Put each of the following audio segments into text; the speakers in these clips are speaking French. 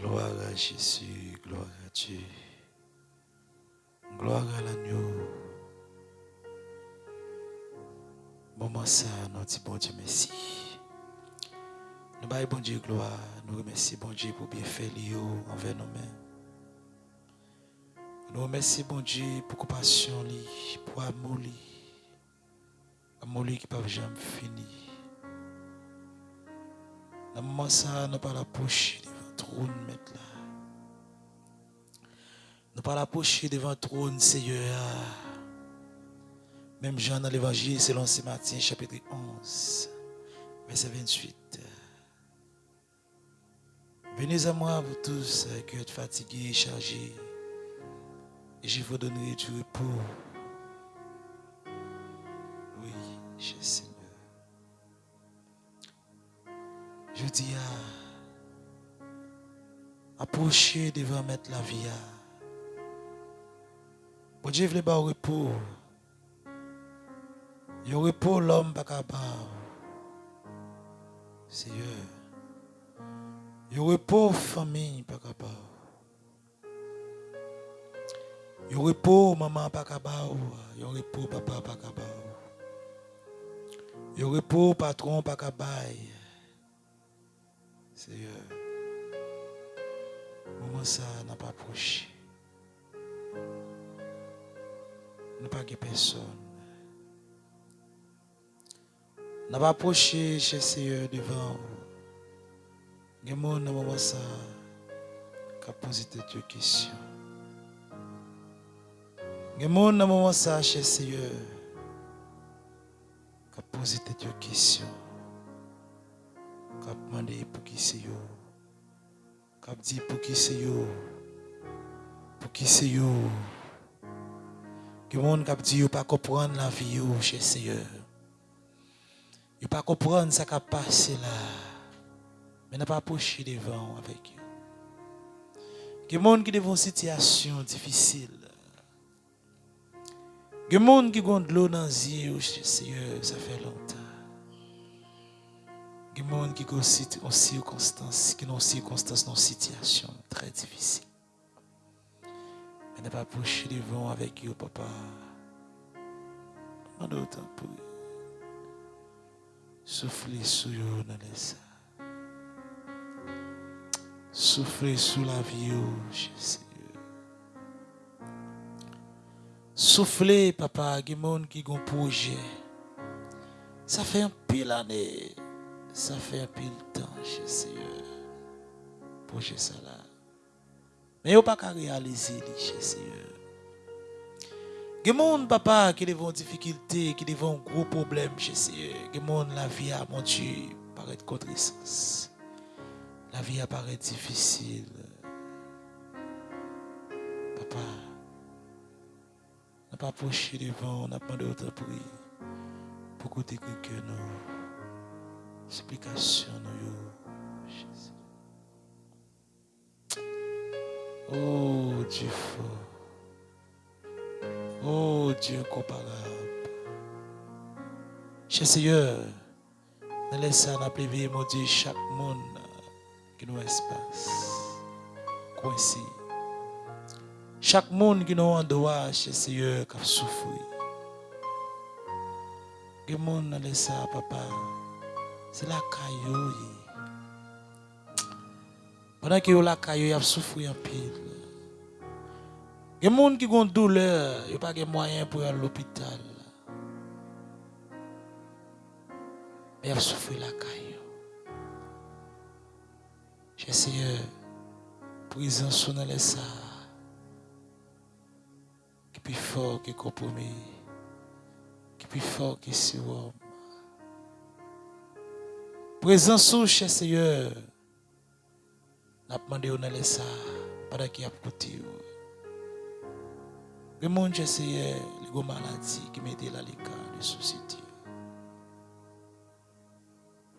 Gloire à Jésus, gloire à Dieu. Gloire à l'agneau. Moment ça, nous disons bon Dieu merci. Nous baillons bon Dieu gloire. Nous remercions bon Dieu pour bien faire envers nous-mêmes. Nous remercions bon Dieu pour compassion, pour amour. Amour qui ne peut jamais finir. Moment ça, nous pas la poche trône. Nous pas la poche devant le trône, Seigneur. Même Jean dans l'évangile, selon Saint Matthieu, chapitre 11, verset 28. Venez à moi, vous tous qui êtes fatigués, chargés, et je vous donnerai du repos. Oui, cher Seigneur. Je dis à approcher devant mettre la vie. Pour Dieu voulait pas repos. Il repos l'homme pas capable. Seigneur. Il repos famille pas capable. Il repos maman pas capable. Il repos papa pas capable. Il repos patron pas capable. Seigneur. Moment ça n'a pas approché. Nous pas personne. N'a pas approché chez Seigneur devant vous. Il y a des gens moment ça qui posé des questions. Il y a des gens moment ça chez Seigneur qui posé des questions. Qui demandé pour yo. Qui dit pour qui c'est yo. Pour qui c'est yo. Il y a des gens qui disent pas comprendre la vie chez Seigneur. Ils ne pas comprendre ce qui a passé là. Mais n'a pas approché devant avec eux. Il y a des gens qui ont une situation difficile. Il y a des gens qui ont de l'eau Il y a des gens qui ont une circonstance, qui ont une circonstance, une situation très difficile. Mais n'a pas approché devant avec eux, papa. A autant pour eux. Soufflez sur eux dans. Soufflez sous la vie, Jésus. Soufflez, papa, il y a des gens qui ont un projet. Ça fait un pile année. Ça fait un pile temps, Jésus. Projet ça là. Mais il n'y a pas qu'à réaliser, Jésus. Il y a des papa, qui ont des difficultés, qui ont un gros problème, Jésus. Il y a des gens, la vie a, mon Dieu, paraît contre-sens. La vie apparaît difficile. Papa, n'a pas approché devant, on n'a pas d'autre prix pour côté que nous. Explication, nous, Jésus. Oh, Dieu fort. Oh, Dieu comparable. Cher Seigneur, nous laissons la privé, mon Dieu, chaque monde qui nous espace. Coincé. Chaque monde qui nous en droit, cher Seigneur, qui a souffert. Que monde laisse ça, papa? C'est la caillou. Pendant que la caillou a souffert en pile. Il y a des gens qui ont douleur, il n'y a pas de moyens pour aller à l'hôpital. Mais ils ont souffert la caillou. J'ai essayé, prison sous les ça. Qui plus fort que compromis. Qui plus fort que si homme. Présence sous chez Seigneur. N'a demandé on allait ça pendant qu'il a coûté. Le monde essayé les maladies qui mettaient là l'écart de société.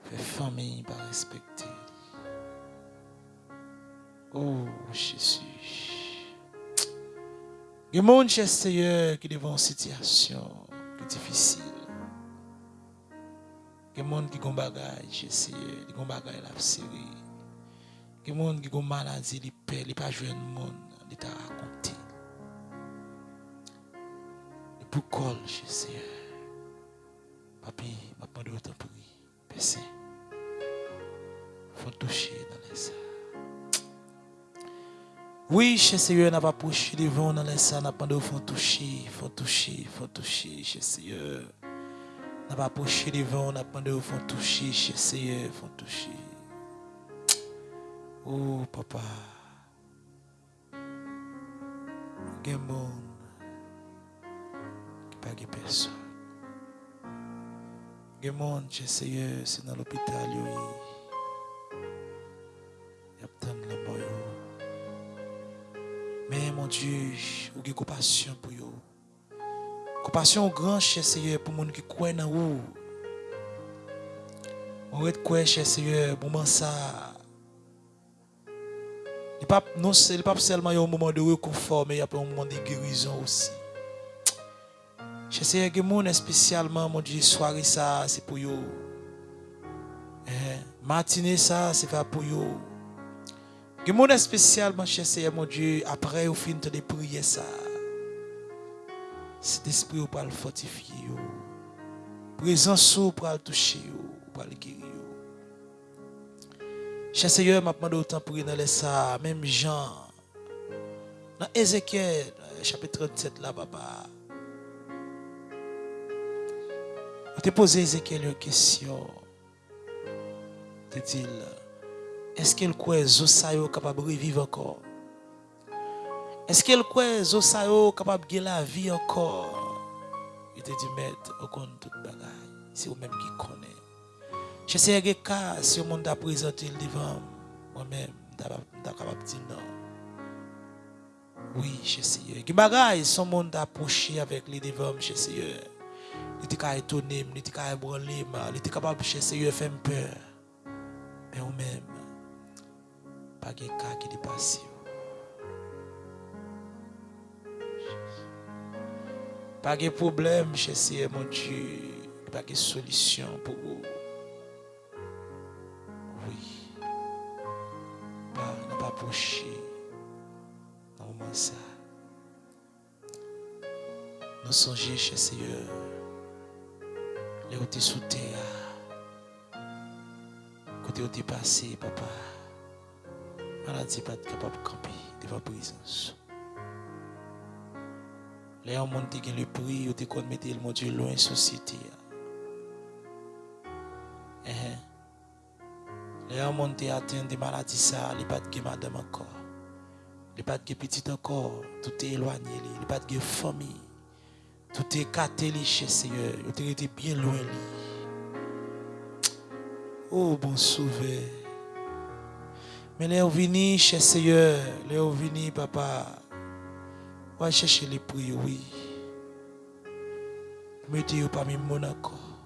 Fait famille pas respecter. Oh Jésus. Le monde Seigneur qui devant une situation difficile. Gen moun ki gon bagay jeseye, li gon bagay la psiri. Gen moun ki gon malazi li pe, li pa jwen moun, li ta rakonti. Li e pou kol jeseye. Papi, mapman de wotan pri, pesen. Fon touche nan lesa. Oui, jeseye, nan pa pouche li von nan lesa, nan pan de wotan touche, fon touche, fon touche, jeseye. N'a pas poussé devant, n'a pas de faut toucher, Seigneur, faut toucher. Oh, papa. Il gens qui de personne. Il y a c'est dans l'hôpital. Il. Mais mon Dieu, vous compassion pour. Compassion grand, cher Seigneur, pour les gens qui croient dans vous. On va croire, cher Seigneur, moi ça. Il pas non pas seulement un moment de réconfort mais il y a un moment de guérison aussi. Je sais que mon spécialement mon Dieu soirée ça c'est pour yo. Eh, matinée ça c'est pour yo. Que mon spécialement je sais mon Dieu après au fin de prier ça. Cet esprit pour le fortifier. Présence pour le toucher yo, pour le guérir. Cher Seigneur, m'a demandé autant pour dans ça, même Jean. Dans Ézéchiel, chapitre 37, là, papa. Je t'ai posé Ézéchiel une question. Je dit, est-ce qu'il croit que Zosayo capable de vivre encore? Est-ce qu'il croit que capable de la vie encore? Il te dit, maître, au compte toute bagaille. C'est vous-même qui connaît. Je sais que si le monde a présenté le devant moi-même, je suis capable de dire non. Oui, je sais. Que bagaille, le monde avec les devant, je sais. Il était d'étonner, il était ébranler, il était capable de faire peur. Mais vous-même, pas de cas qui. Pas de problème, sais, mon Dieu. Pas de solution pour vous. approcher dans le moment ça. Nous songeons chez Seigneur, les où sous terre, côté où passé, papa. Maladie pas capable de camper devant la présence. Les ont dit le prix, ils ont mettre le Dieu loin société. Les gens montent atteint des maladies, ça, il pas de madame encore. Il pas de petit encore. Tout est éloigné, il pas de famille. Tout est catholique chez Seigneur. Il était bien loin. Oh, bon sauveur. Mais les vini chez Seigneur, les vini, papa. On va chercher les prix, oui. Mettez-vous parmi mon encore.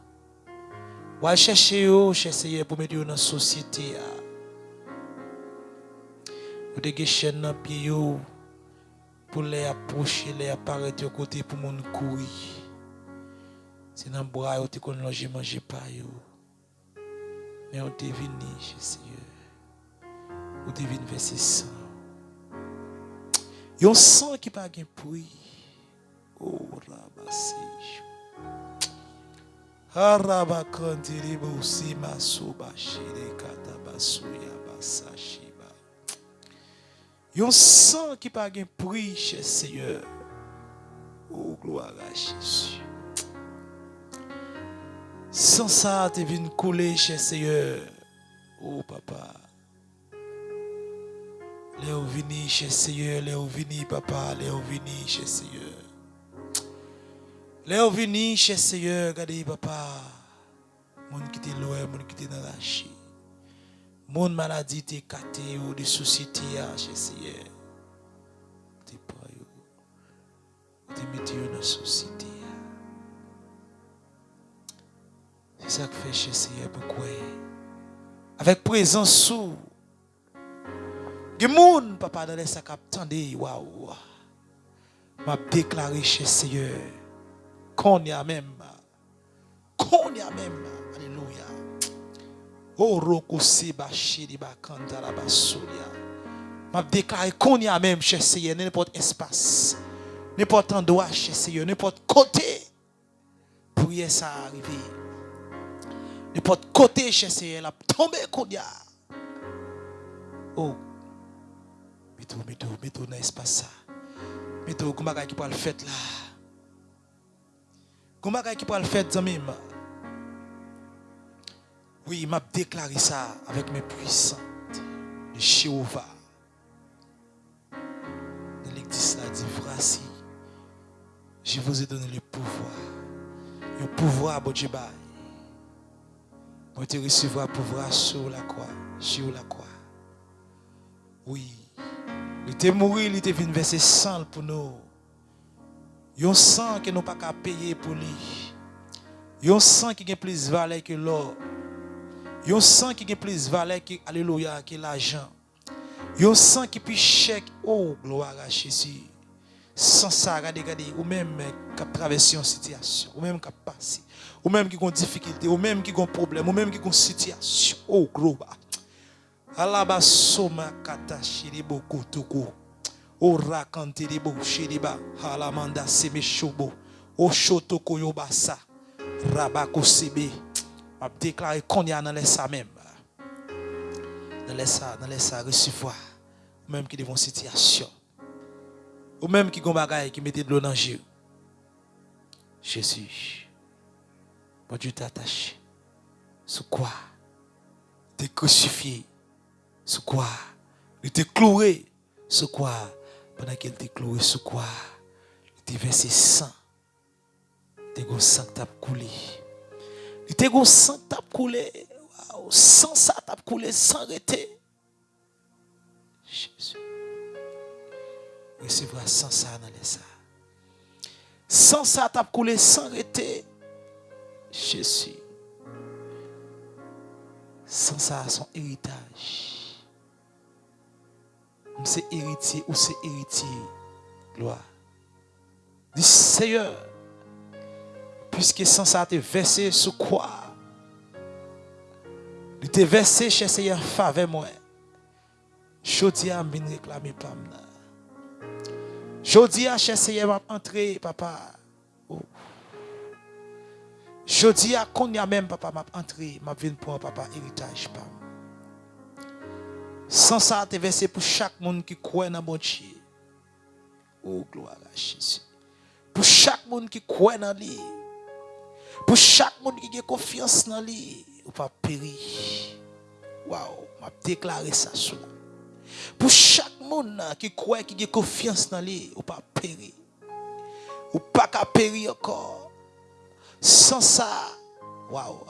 On va chercher, cher Seigneur, pour mettre dans la société. Vous avez des chaînes dans pied pour les approcher, les apparaître de côté pour mon courir. C'est dans le bras où tu as logé, manger pas. Mais on devine, cher Seigneur. On devine verset il sang qui pas gain prix. Oh rabasij. Harabakandiri bousi masuba shire katabasuya basashiba. Il y a un sang qui pas gain prix chez Seigneur. Oh gloire à Jésus. Sans ça, tu viens couler chez Seigneur. Oh papa. Léo vini chez Seigneur, Léo vini papa, Léo vini chez Seigneur. Léo vini chez Seigneur, regardez papa. Mon qui est loin, mon qui est dans la chie. Mon maladie t'es caté ou des soucis chez Seigneur. T'es pas yo. T'es mis dans la société. C'est ça que fait chez Seigneur pourquoi? Avec présence sous. Y papa dans les sacs attendez waouh. M'a déclaré chez Seigneur qu'on y a même. Qu'on y a même. Alléluia. Oroko seba shiri ba kandara ba souria. M'a déclaré qu'on y a même, cher Seigneur, n'importe espace, n'importe endroit, cher Seigneur, n'importe côté, y ça arriver. N'importe côté, cher Seigneur, la tomber qu'on y a. Oh, mettez-vous, mettez-vous, mettez-vous dans l'espace. Mettez-vous, comment qui peut le faire là. Comment qui peut le faire, zami? Oui, il m'a déclaré ça avec mes puissantes de Jéhovah. Dans l'église, là, dit, voici, je vous ai donné le pouvoir. Le pouvoir, bon Dieu, Vous te recevoir pouvoir sur la croix, sur la croix. Oui. Il était mort, il était venu verser sang pour nous. Il y a un sang que nous pas qu'à payer pour lui. Il y a un sang qui a plus de valeur que l'or. Il y a un sang qui a plus valeur que alléluia, que l'argent. Il y a un sang qui plus cher. Oh, gloire à Jésus. Sans ça, regardez, ou même qui a traversé une situation, ou même qui a passé, ou même qui une difficulté, ou même qui un problème, ou même qui une situation. Oh, gloire. Alaba soma kata shiribo kutuku. Ora kantiribo shiriba. Halamanda seme shobo. O shotoko yobasa. Rabako sebe. m'a déclaré qu'on y a dans les ça même. Dans les ça, dans les ça recevoir. Ou même qui devant situation. Ou même qui gon bagaille qui mettait de l'eau dans le. Jésus. Bon Dieu t'attache. Sur quoi? T'es crucifié. Sur quoi? Il était cloué. Sur quoi? Pendant qu'il était cloué, sur quoi? Il était versé sang. Il était sang qui coulé. Il était sang tap coulé. Sans ça tap coulé sans arrêter. Jésus. Recevra sans ça dans les ça. Sans ça tap coulé sans arrêter. Jésus. Sans ça son héritage. C'est héritier ou c'est héritier. Gloire. Dis Seigneur puisque sans ça te versé sur quoi? Il te versé chez Seigneur faveur moi. Jodi a bin réclamer pam là. Jodi a chez Seigneur m'a entrer papa. Oh. Jodi a qu'on y a même papa m'a entrer, m'a vinn pour papa héritage pam. Sans ça te versé pour chaque monde qui croit dans bon Dieu. Oh gloire à Jésus. Pour chaque monde qui croit dans lui. Pour chaque monde qui a confiance dans lui, ou pas périr. Waouh, m'a déclaré ça cela. Pour chaque monde qui croit qui a confiance dans lui, ou pas périr. Ou pas qu'à périr encore. Sans ça, waouh,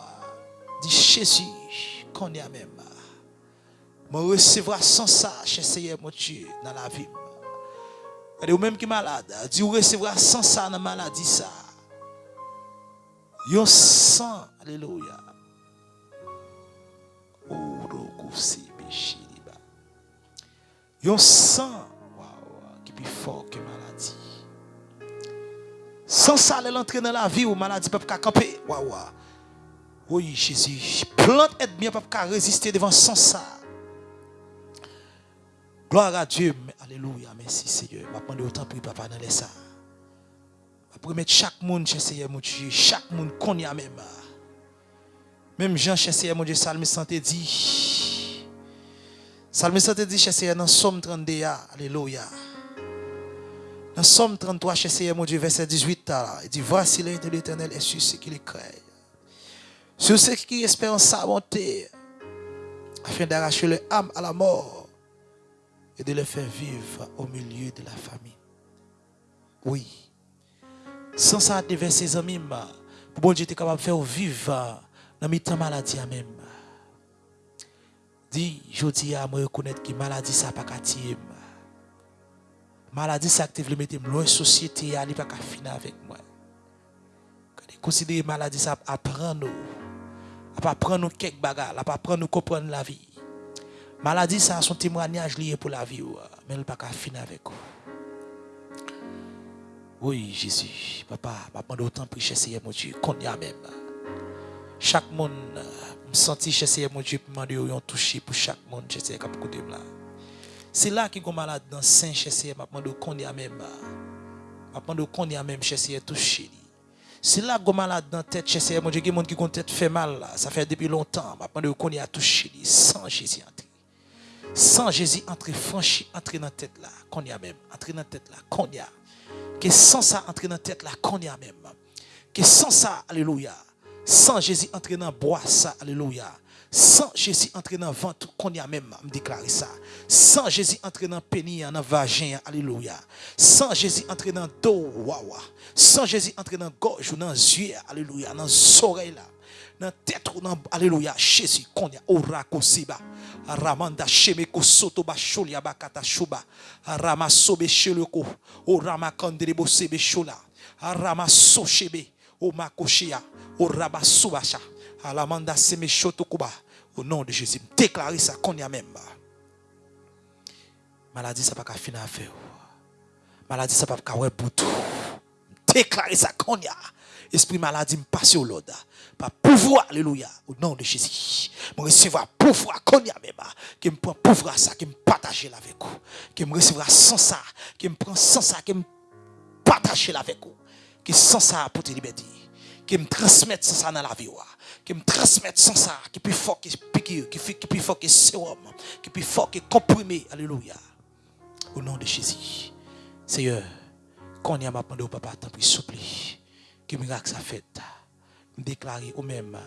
dit Jésus, qu'on est même. Je recevra sans ça, chez Seigneur mon Dieu, dans la vie. Ou même qui est malade, dit recevra sans ça dans la maladie ça. Yon sang, alléluia. Yon sang, wow, qui est plus fort que maladie. Sans ça, elle entrer dans la vie où maladie peut pas camper. Wow, Oui, Jésus. Plante aide bien, peut pas résister devant sans ça. Gloire à Dieu. Alléluia. Merci Seigneur. Je vais autant pour papa dans les ça. Pour mettre chaque monde chez Seigneur mon Dieu, chaque monde qu'on y a même. Même Jean chez Seigneur mon Dieu, Salme santé dit. Salme santé dit chez Seigneur dans Somme 32, alléluia. Dans Somme 33 chez Seigneur mon Dieu, verset 18, il dit Voici l'œil de l'éternel est sur ceux qui le craignent. Sur ceux qui espèrent sa bonté, afin d'arracher leur âme à la mort et de les faire vivre au milieu de la famille. Oui. Sans ça, devant ses amis, pour bon Dieu était capable de faire vivre dans mes maladie même. Dis, je dis à moi reconnaître que maladie ça pas qu'à Maladie ça que tu mettre loin société, elle pas qu'à finir avec moi. Considérer maladie ça apprendre nous. Apprendre nous quelques bagages, apprendre nous comprendre la vie. Maladie ça son témoignage lié pour la vie, mais elle pas qu'à finir avec vous. Oui, Jésus. Papa, papa, d'autant pour Seigneur mon Dieu, qu'on y a même. Chaque monde, me senti chez Seigneur mon Dieu, pour demander un toucher pour chaque monde chez Seigneur qui côté là. C'est là qui est malade dans Saint chez Seigneur, m'a qu'on y a même. M'a demandé qu'on y a même chez Seigneur toucher. C'est là que malade dans tête chez Seigneur mon Dieu, qui monde qui tête fait mal ça fait depuis longtemps, m'a demandé qu'on y a touché sans Jésus entrer. Sans Jésus entrer franchi entrer dans tête là, qu'on y a même, entrer dans tête là, qu'on y a. Que sans ça entrer dans tête là, qu'on y a même. Que sans ça, alléluia sans Jésus entrer dans bois ça, alléluia. Sans Jésus entrer dans ventre, qu'on y a même, me déclarer ça. Sans Jésus entrer dans pénis, dans vagin, alléluia. Sans Jésus entrer dans dos, wawa. Sans Jésus entrer dans gorge ou dans yeux, alléluia. Dans oreilles là. nan tête ou nan alléluia Jésus konya orako siba ramanda shemeko soto ba sholia bakata shuba rama sobe sheloko orama kandrebo sebe shola rama so shebe o makoshia o raba subasha alamanda seme shotokuba au nom de Jésus déclarer ça konya même. Maladie ça pas ka fin à faire. Maladie ça pas ka ouais pour tout. Déclarer ça konya. Esprit maladie me passe au l'ordre Par pouvoir, alléluia, au nom de Jésus. Je recevoir pouvoir même. Qui me prend pouvoir ça, qui me partage avec vous. Qui me recevra sans ça, qui me prend sans ça, qui me partage avec vous. Qui sans ça pour te liberté qui me transmette ça dans la vie qui me transmette ça qui plus fort que piqûre qui plus fort que sérum qui plus fort que comprimé alléluia au nom de Jésus Seigneur quand y a demandé au papa tant pis souple que miracle ça fait déclarer au même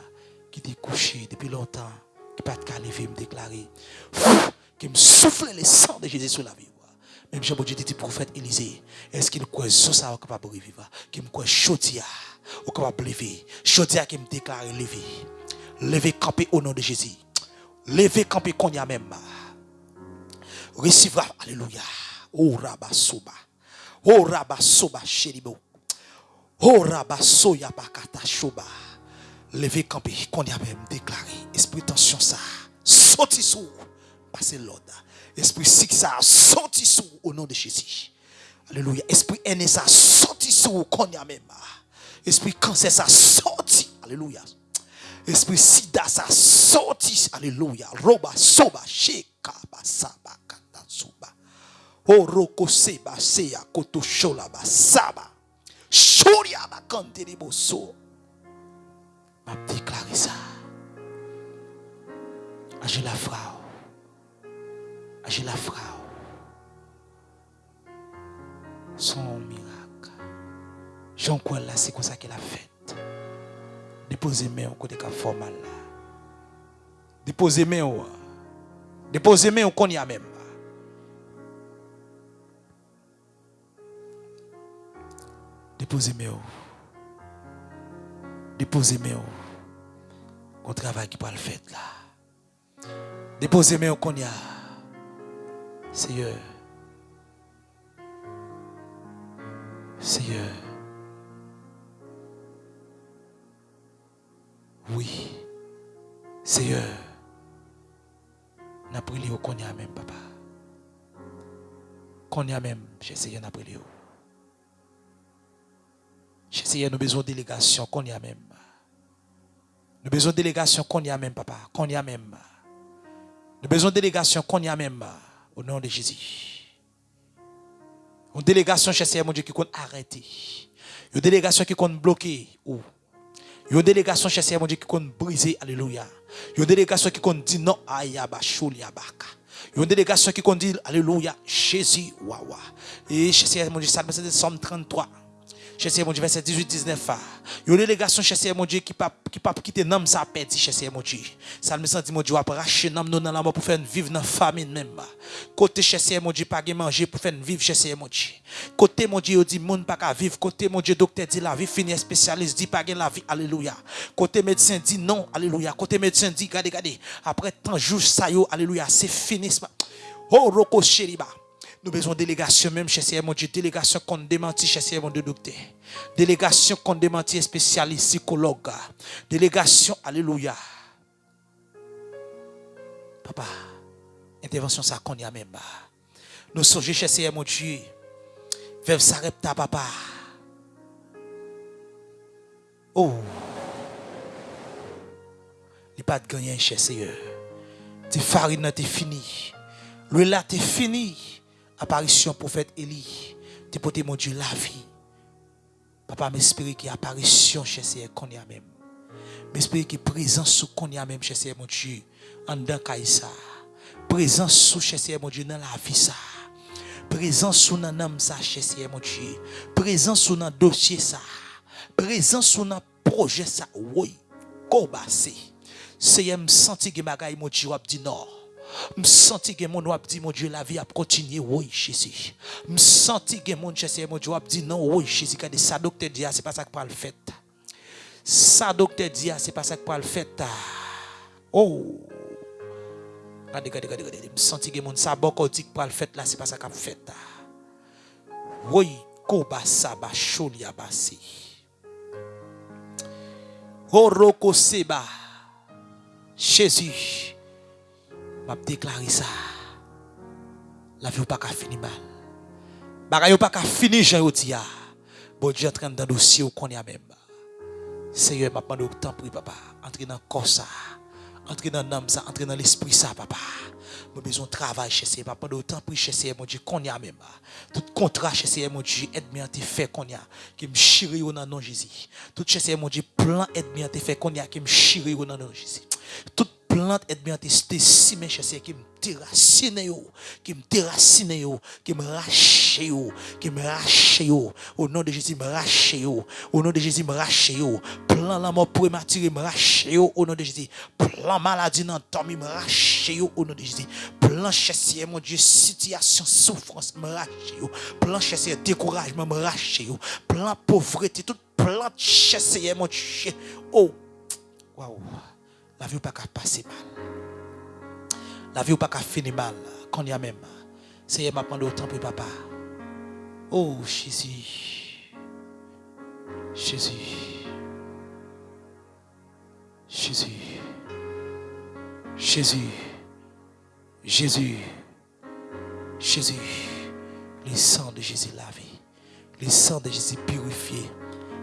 qui était couché depuis longtemps qui pas de lever me déclarer qui me souffle le sang de Jésus sur la vie même Jean-Baptiste dit prophète Élisée, est-ce qu'il croit sur ça capable de revivre? Qui me croit chotia ou capable de lever? Chotia qui me déclare lever. Lever camper au nom de Jésus. Lever camper qu'on y a même. Recevra, alléluia. Oh rabasoba. Oh rabasoba sheribo. Oh rabasoya bakata shoba. Lever camper qu'on y a même déclaré. Esprit tension ça. Sorti sous. Passez l'ordre. Esprit sick ça sorti sous au nom de Jésus. Alléluia. Esprit haine ça sorti sous qu'on y a même. Esprit cancer ça sorti. Alléluia. Esprit sida ça sorti. Alléluia. Roba soba sheka basaba kata suba. Oroko seba seya koto shola basaba. Shoria bakante boso. M'a déclaré ça. Agis la frau. J'ai la frau. Son miracle. Jean quoi là, c'est comme ça qu'elle a fait. Déposez main au côté de formal là. Déposez au. Déposez main au qu'on y a même. Déposez au. Déposez main au. travail qui peut le faire là. Déposez main au qu'on. Seigneur. Seigneur. Oui. Seigneur. N'a prié au qu'on même, papa. Qu'on même, j'ai essayé n'a prié. J'ai essayé, nous besoin de délégation, qu'on y a même. Nous besoin de délégation, qu'on y a même, papa. Qu'on y a même. Nous besoin de délégation, qu'on y a même. Au nom de Jésus. Une délégation chez Seigneur, mon Dieu, qui compte arrêter. Une délégation qui compte bloquer. Ou. Une délégation chez Seigneur, mon Dieu, qui compte briser. Alléluia. Une délégation qui compte dire non. Ayaba. Une délégation qui compte dire Alléluia. Jésus, wawa. Et chez Seigneur, mon Dieu, ça c'est Somme 33 cher mon Dieu, verset 18-19. Il y a une délégation, cher mon Dieu, qui ne qui pas quitter nom ça perdu, cher mon Dieu. Ça me sent, mon Dieu, va racheter nom dans la mort pour faire vivre dans la famine même. Côté, cher mon Dieu, pas manger pour faire vivre, cher mon Dieu. Côté, mon Dieu, dit, monde pas vivre. Côté, mon Dieu, docteur dit la vie finie, spécialiste dit pas la vie, alléluia. Côté médecin dit non, alléluia. Côté médecin dit, regardez, regardez, après tant jours, ça alléluia, c'est fini. Oh, roko sheriba. Nous besoin de délégation même chez Seigneur mon Dieu. Délégation qu'on démentit chez Seigneur mon Dieu docteur. Délégation qu'on démentit spécialiste psychologue. Délégation, alléluia. Papa, intervention ça qu'on y a même. Nous sommes chez Seigneur mon Dieu. Vers ta papa. Oh. pas de gagner, cher Seigneur. Tes farine t'es fini. Le là t'es fini. Apparition prophète Élie. T'es porté mon Dieu la vie. Papa m'espère qu'il y apparition chez Seigneur qu'on y a même. M'espère qu'il y a présence sous qu'on y a même chez Seigneur mon Dieu. En dedans ça. Présence sous chez Seigneur mon Dieu dans la vie ça. Présence sous dans âme ça chez Seigneur mon Dieu. Présence sous dans dossier ça. Présence sous dans projet ça. Oui. Kobassé. Seigneur me senti que bagaille mon Dieu a dit non. Je senti que mon wap dit, mon Dieu, la vie a continué, oui, Jésus. Je sens que mon Dieu, mon Dieu, dit, non, oui, Jésus, quand ça, docteur dit, ah, c'est pas ça que parle fait. Ça, docteur dit, ah, c'est pas ça que parle fait. Ah. Oh! Regardez, regardez, regardez, regardez. Je sens que mon ça, bon, quand dit que fait, là, c'est pas ça qu'a fait. Oui, koba saba, choli abasi. Horoko seba. Jésus. M'a déclaré ça. La vie pas fini mal. Bagay pas fini Jean dit Bon Dieu train dans dossier ou qu'on y a même. Seigneur m'a demandé temps pour papa, entrer dans corps ça. Entrer dans l'âme ça, entrer dans l'esprit ça papa. J'ai besoin de travail chez Seigneur. Papa, temps pour chez Seigneur, mon Dieu, qu'on y a même. Tout contrat chez Seigneur, mon Dieu, aide-moi à te faire qu'on y a. Qui me chire au nom de Jésus. Tout chez Seigneur, mon Dieu, plan aide-moi à te faire qu'on y a. Qui me chire au nom de Jésus. Tout plante est bien testé si mes chasseurs qui me déracine yo, qui me déracine yo, qui me rache yo, qui me rache yo. Au nom de Jésus, me rache yo. Au nom de Jésus, me rache yo. Plan la mort prématurée, me rache yo. Au nom de Jésus. Plan maladie dans le me rache yo. Au nom de Jésus. Plan chasseur, mon Dieu, situation, souffrance, me rache yo. Plan chasseur, découragement, me rache yo. Plan pauvreté, tout plan chasseur, mon Dieu. Oh, waouh la vie pas qu'à mal. La vie pas qu'à mal. Quand il y a même. Seigneur m'a demandé autant pour papa. Oh Jésus. Jésus. Jésus. Jésus. Jésus. Jésus. Le sang de Jésus lavé. Le sang de Jésus purifié.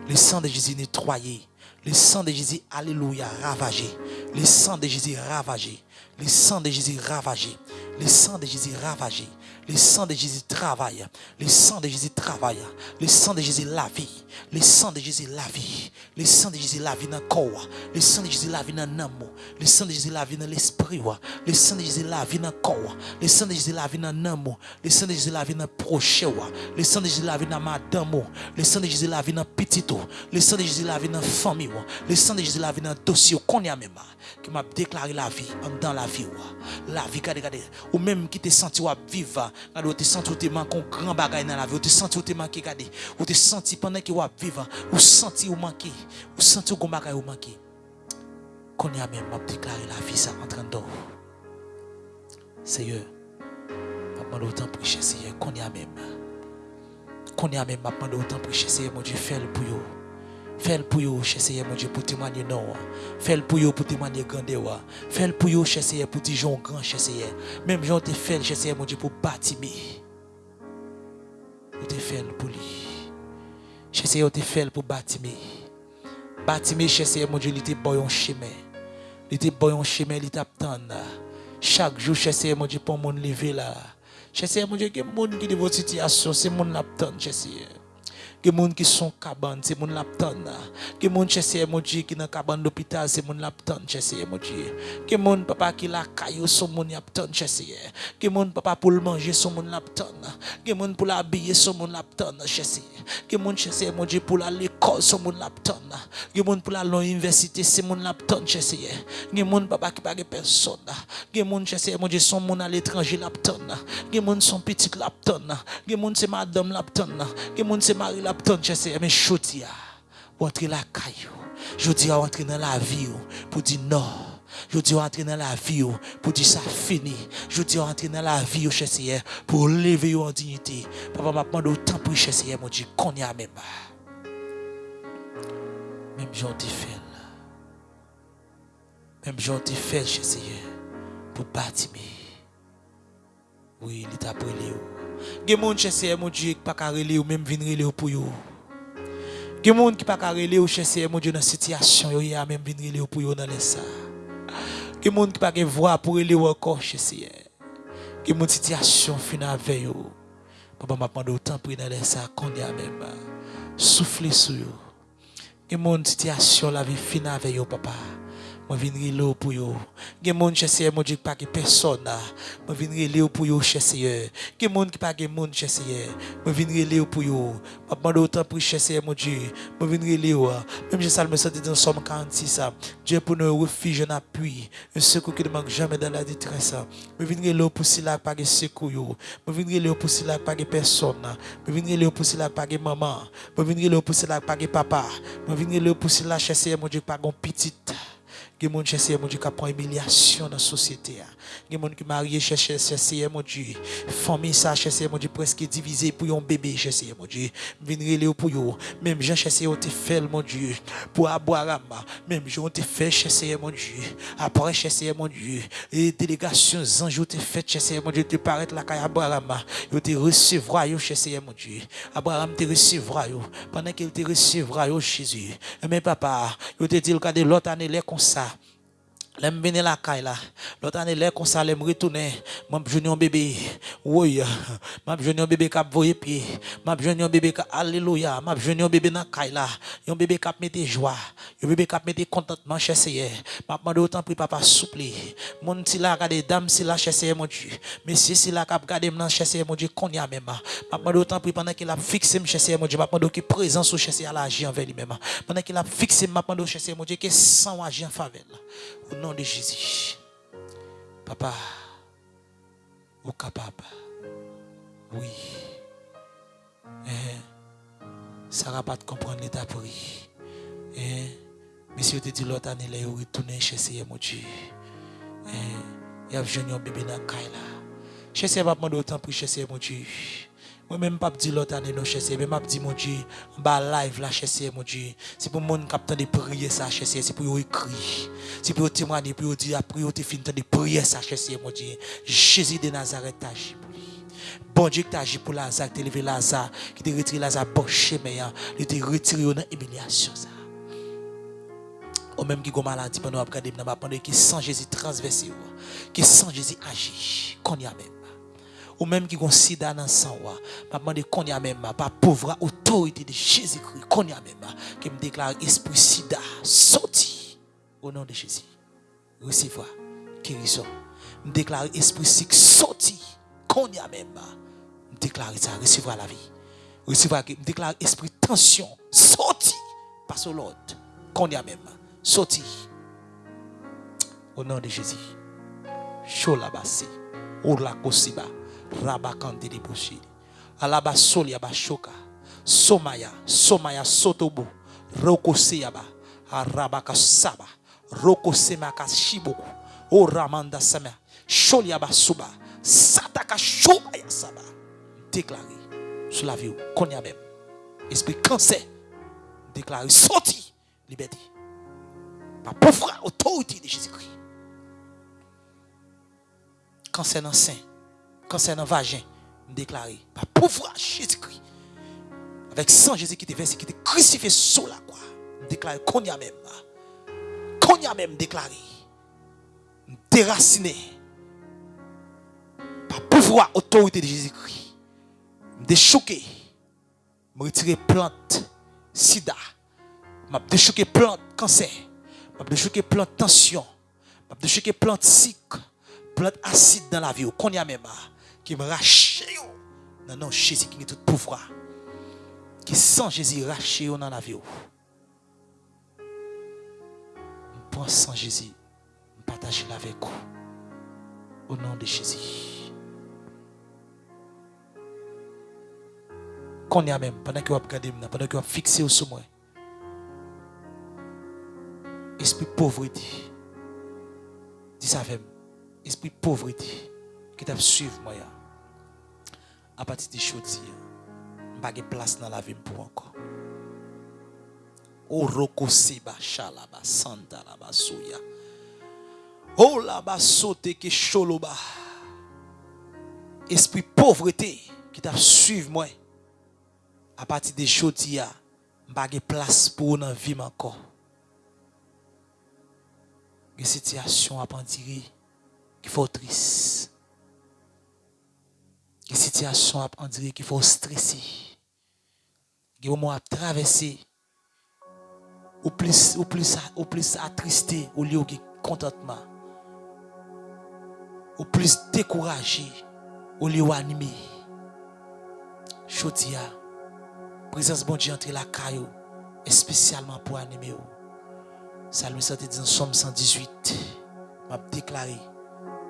Le sang de Jésus nettoyé. Le sang de Jésus, alléluia, ravagé. Le sang de Jésus ravagé. Le sang de Jésus ravagé. Le sang de Jésus ravagé. Le sang de Jésus travaille. Le sang de Jésus travaille. Le sang de Jésus la vie. Le sang de Jésus la vie. Le sang de Jésus la vie dans le corps. Le sang de Jésus la vie dans l'âme. Le sang de Jésus la vie dans l'esprit. Le sang de Jésus la vie dans le corps. Le sang de Jésus la vie dans l'âme. Le sang de Jésus la vie dans le prochain. Le sang de Jésus la vie dans madame. Le sang de Jésus la vie dans petit. Le sang de Jésus la vie dans famille. Le sang de Jésus la vie dans dossier. Qu'on y a même. Qui m'a déclaré la vie dans la vie. La vie, Ou même qui te senti vivre quand tu sens que tu manques un grand bagage dans la vie, tu sens que tu manques gade, ou tu sens pendant que tu vivre, ou senti ou manqué, ou senti que bagage ou manqué. Qu'on y a même m'a déclaré la vie ça en train d'or. Seigneur, m'a demandé autant pour Seigneur, qu'on y a même. Qu'on y a même m'a demandé autant pour Seigneur, mon Dieu, fais le pour Fais-le pour vous, cher Seigneur, mon Dieu, pour témoigner non. Fais-le pour vous, pour témoigner grandeur. Fais-le pour vous, cher Seigneur, pour dire Jean grand, cher Seigneur. Même Jean te fait, cher Seigneur, mon Dieu, pour bâtir. Vous te fait pour lui. Cher Seigneur, te fait pour bâtir. Bâtir, cher Seigneur, mon Dieu, il était bon chemin. Il était bon chemin, il t'attend. Chaque jour, cher Seigneur, mon Dieu, pour mon lever là. Cher Seigneur, mon Dieu, il y a des gens qui ont votre situation, c'est mon attente, cher Seigneur. Que gens qui sont cabane, c'est mon lapton. Moun chesse mon Dieu qui dans cabane d'hôpital, c'est mon lapton mon Dieu. Que moun papa qui la caillou son mon lapton chesse. Que moun papa pour le manger son mon lapton. Que moun pour l'habiller son mon lapton. Que moun chesse mon Dieu pour l'école son mon lapton. Que moun pour la l'université c'est mon lapton chesse. Que moun papa qui pas personne. Que moun chesse mon Dieu son mon à l'étranger lapton. Que moun son petit lapton. Que moun c'est madame lapton. Que moun c'est Marie lapton Lapton, je sais, mais je dis, entrer la caillou. Je dis, entrer dans la vie pour dire non. Je dis, entrer dans la vie pour dire ça fini. Je dis, entrer dans la vie, je pour lever en dignité. Papa m'a autant pour je sais, mon Dieu, qu'on y a même. Mèm jan ti fèl. Mèm jan ti fèl che seye pou bati mi. Oui, li tap rele ou. Gen moun che seye moun diye ki pa ka rele ou mèm vin rele ou pou yo. Gen moun ki pa ka rele ou che seye moun diye nan sityasyon yo ya mèm vin rele ou pou yo nan lesa. Gen moun ki pa gen vwa pou rele ou akor che seye. Gen moun sityasyon fina veyo. Papa m'a demandé autant prier dans les sacs qu'on y a même. Ah, Souffler sur eux. Que mon situation la vie finit avec vous papa. Je viens là pour vous. Il y a des gens qui cherchent mon Dieu pas personne. Je viens là pour vous chercher. Il y a des gens qui pas de monde chercher. Je viens là pour vous. Je demande autant pour chercher mon Dieu. Je viens là. Même je salme ça dans Somme 46. Dieu pour nous refuge un appui. Un secours qui ne manque jamais dans la détresse. Je viens là pour si là pas de secours. Je viens là pour si là pas de personne. Je viens là pour si là pas de maman. Je viens là pour si là pas de papa. Je viens là pour si là chercher mon Dieu pas de petite. Il y a des gens qui mon Dieu qui prend humiliation dans la société. Il y a des gens qui mariés cherchent chercher mon Dieu. Famille ça chercher mon Dieu presque divisé pour un bébé chercher mon Dieu. Venir pour yo. Même gens chercher te fait mon Dieu pour aboire Même gens te fait chercher mon Dieu. Après chercher mon Dieu. Et délégation anges te fait chercher mon Dieu te paraître la caille Abraham. Yo te recevra yo chercher mon Dieu. Abraham te recevra pendant qu'il te recevra Jésus. Mais papa, yo te dit de l'autre année les comme ça. Lem vene la kay la. Lot ane lè kon sa lem ritounen. Mab jouni yon bebe. Woy. Mab jouni yon bebe kap voye pi. Mab jouni yon bebe kap. Aleluya. Mab jouni yon bebe nan kay la. Yon bebe kap mette jwa. Yon bebe kap mette kontantman cheseye. Mab mande otan pri papa soupli. Moun si la gade dam si la cheseye moun di. Mesye si la kap gade mnan cheseye moun di konya mema. Mab mande otan pri panan ki la fikse m cheseye moun di. Mab mande ki prezan sou cheseye ala aji anve li mema. Panan ki la fikse m mab mande cheseye moun di ki san waji anfave la. Au nom de Jésus. Papa, vous capable. Oui. Ça va pas comprendre l'état pris. Eh, monsieur te dit l'autre année, il retourné chez Seigneur, mon Dieu. Eh, il y a un bébé dans la caille là. Chez Seigneur, va demander autant pour chez mon Dieu. Moi même pas dire l'autre année non chercher, mais m'a dit mon Dieu, en bas live là chercher mon Dieu. C'est pour monde qui de prier ça chercher, c'est pour écrire. C'est pour témoigner pour dire après tu fin de prier ça chercher mon Dieu. Jésus de Nazareth lui. Bon Dieu agi pour Lazare, t'a levé Lazare, qui t'a retiré Lazare bon chemin, il t'a retiré dans l'humiliation ça. Ou même qui a maladie pendant regarder pendant qui sans Jésus transversé, qui sans Jésus agit, qu'on y a même ou même qui ont sida dans sang m'a demandé qu'on y même pas pauvre autorité de Jésus-Christ qu'on y a même qui me déclare esprit sida sorti au nom de Jésus. Recevoir guérison. Me déclare esprit sick sorti qu'on y a même me déclare ça recevoir la vie. Recevoir me déclare esprit tension sorti parce que l'autre qu'on y a même sorti au nom de Jésus. Cholabasi. Rabakante de. Alaba Soliaba Shoka. Somaya, Somaya Sotobu. Roko Seyaba. Arabaka Saba. Roko Semaka Shiboku. O Ramanda Sama. Sholiaba Suba. Sataka Shobaya Saba. Déclaré sur la vie. Qu'on y a même. Esprit cancer. Déclaré sorti. Liberté. Par pauvre autorité de Jésus-Christ. Cancer dans concernant vagin, déclaré par pouvoir Jésus-Christ. Avec sang Jésus qui était versé, qui était crucifié sur la croix. Déclaré qu'on y a même. Qu'on y a même déclaré. Déraciné. Par pouvoir, autorité de Jésus-Christ. Déchouqué. Me retirer plante, sida. M'a déchouqué plante, cancer. M'a déchouqué plante, tension. M'a déchouqué plante, sick. Plante acide dans la vie. Qu'on y a même qui me rache non non Jésus qui est tout pouvoir. Qui sent Jésus raché dans la vie prends sans Jésus. Partager avec vous. Au nom de Jésus. Qu'on y a même pendant que vous regardez pendant que vous fixé au moi esprit pauvreté dis ça avec esprit pauvreté qui t'a suivre moi à partir de choses, pas de place dans la vie pour encore. O roko seba shalaba santa laba suya. O laba sote ke sholoba. Esprit pauvreté qui t'a suivi moi. À partir de choses, pas de place pour dans vie encore. Une situation à qu'il faut triste. Une situation à dire qu'il faut stresser. Une moment à traverser. Ou plus, ou plus, ou plus attristé, au lieu de contentement. Ou plus découragé, au lieu animé. Chodia, présence bon Dieu entre la caillou, spécialement pour animer. Salme 110 dans Somme 118, m'a déclaré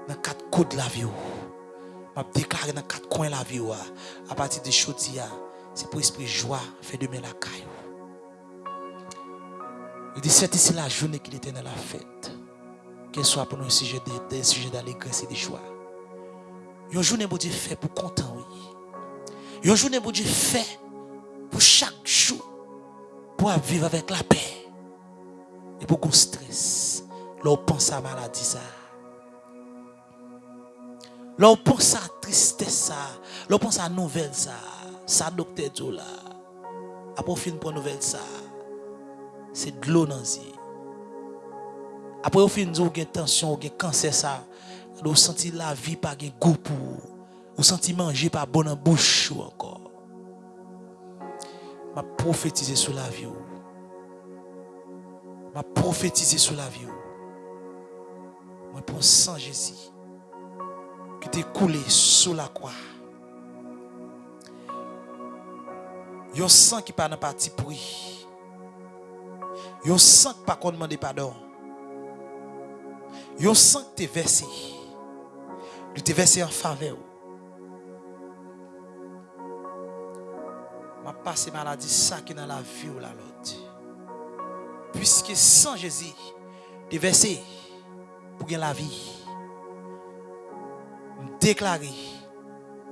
dans quatre coups de la vie. M'a déclaré dans quatre coins la vie. À partir de Chodia, c'est pour esprit joie, fait demain la caillou. Il dit, c'est ici la journée qu'il était dans la fête. Qu'elle soit pour nous un sujet de, sujet d'allégresse et de joie. Une journée, bon Dieu, fait pour content, oui. Une journée, bon Dieu, fait pour chaque jour, pour vivre avec la paix. Et pour qu'on stress. Là, on pense à la maladie, ça. Là, on pense à la tristesse. Là, on pense à la nouvelle, ça. Ça, docteur Joe, là. Après, on finit pour nouvelle, ça c'est de l'eau dans Après, au fin, vous avez tension, vous avez cancer, ça. Vous sentez la vie pas de goût pour vous. sentez manger pas bon en bouche encore. Je prophétiser sur la vie. Je prophétiser sur la vie. Je prends sang Jésus qui est coulé sous la croix. un sang qui pas dans parti pourri. Yon sang pas qu'on demande pardon. Yon sang que tu versé. Tu t'es versé en faveur. Ma passé maladie ça qui dans la vie ou la l'autre. Puisque sans Jésus, tu versé pour gagner la vie. Déclarer,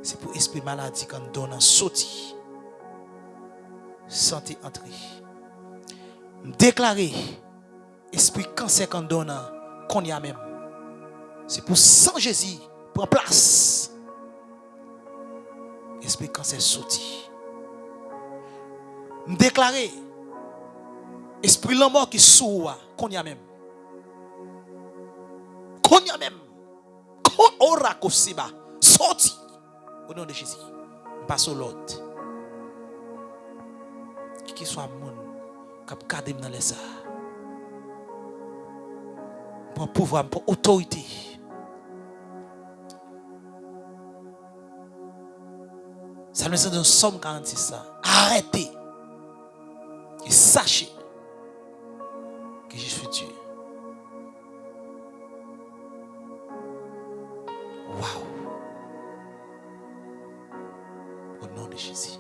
c'est pour esprit maladie quand donne sauti. Santé entrer déclarer esprit cancer qu'on donne qu'on y a même. C'est pour sans Jésus prendre place. Esprit cancer sorti. Déclarer esprit la mort qui sourd qu'on y a même. Qu'on y a même. Sorti au nom de Jésus. Passe au l'autre. Qui soit monde kap gardé dans les. Pour pouvoir, pour autorité. Ça nous dit dans Somme 46 ça. Arrêtez. Et sachez que je suis Dieu. Waouh. Au nom de Jésus.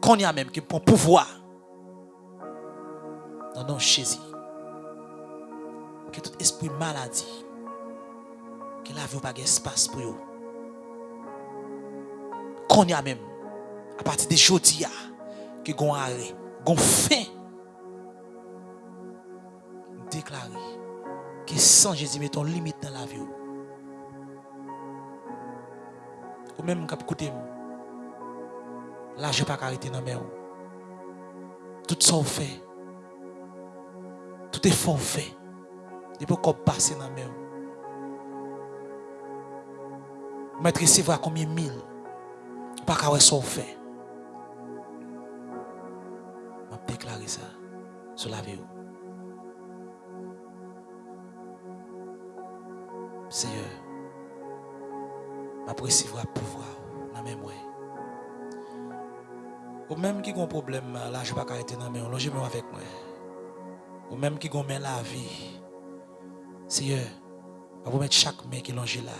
Qu'on y a même qui pour pouvoir dans nom Jésus. Que tout esprit maladie, que la vie pas espace pour vous. Qu'on y a même, à partir de aujourd'hui, que gon arrêt, gon fin. Déclarer que sans Jésus, mettons limite dans la vie. Ou même quand écoutez, là, je ne pas arrêter dans la Tout ça fait. Tout est forfait. Il peut pas passer dans main. Maître, recevoir combien mille? Pas qu'à ce fait. Je déclarer ça sur la vie. Seigneur, je recevoir pouvoir dans même Ou même qui a un problème, là, je ne vais pas arrêter dans la main. Logez-moi avec moi ou même qui gomme la vie. Seigneur, vous mettre chaque main qui longe là.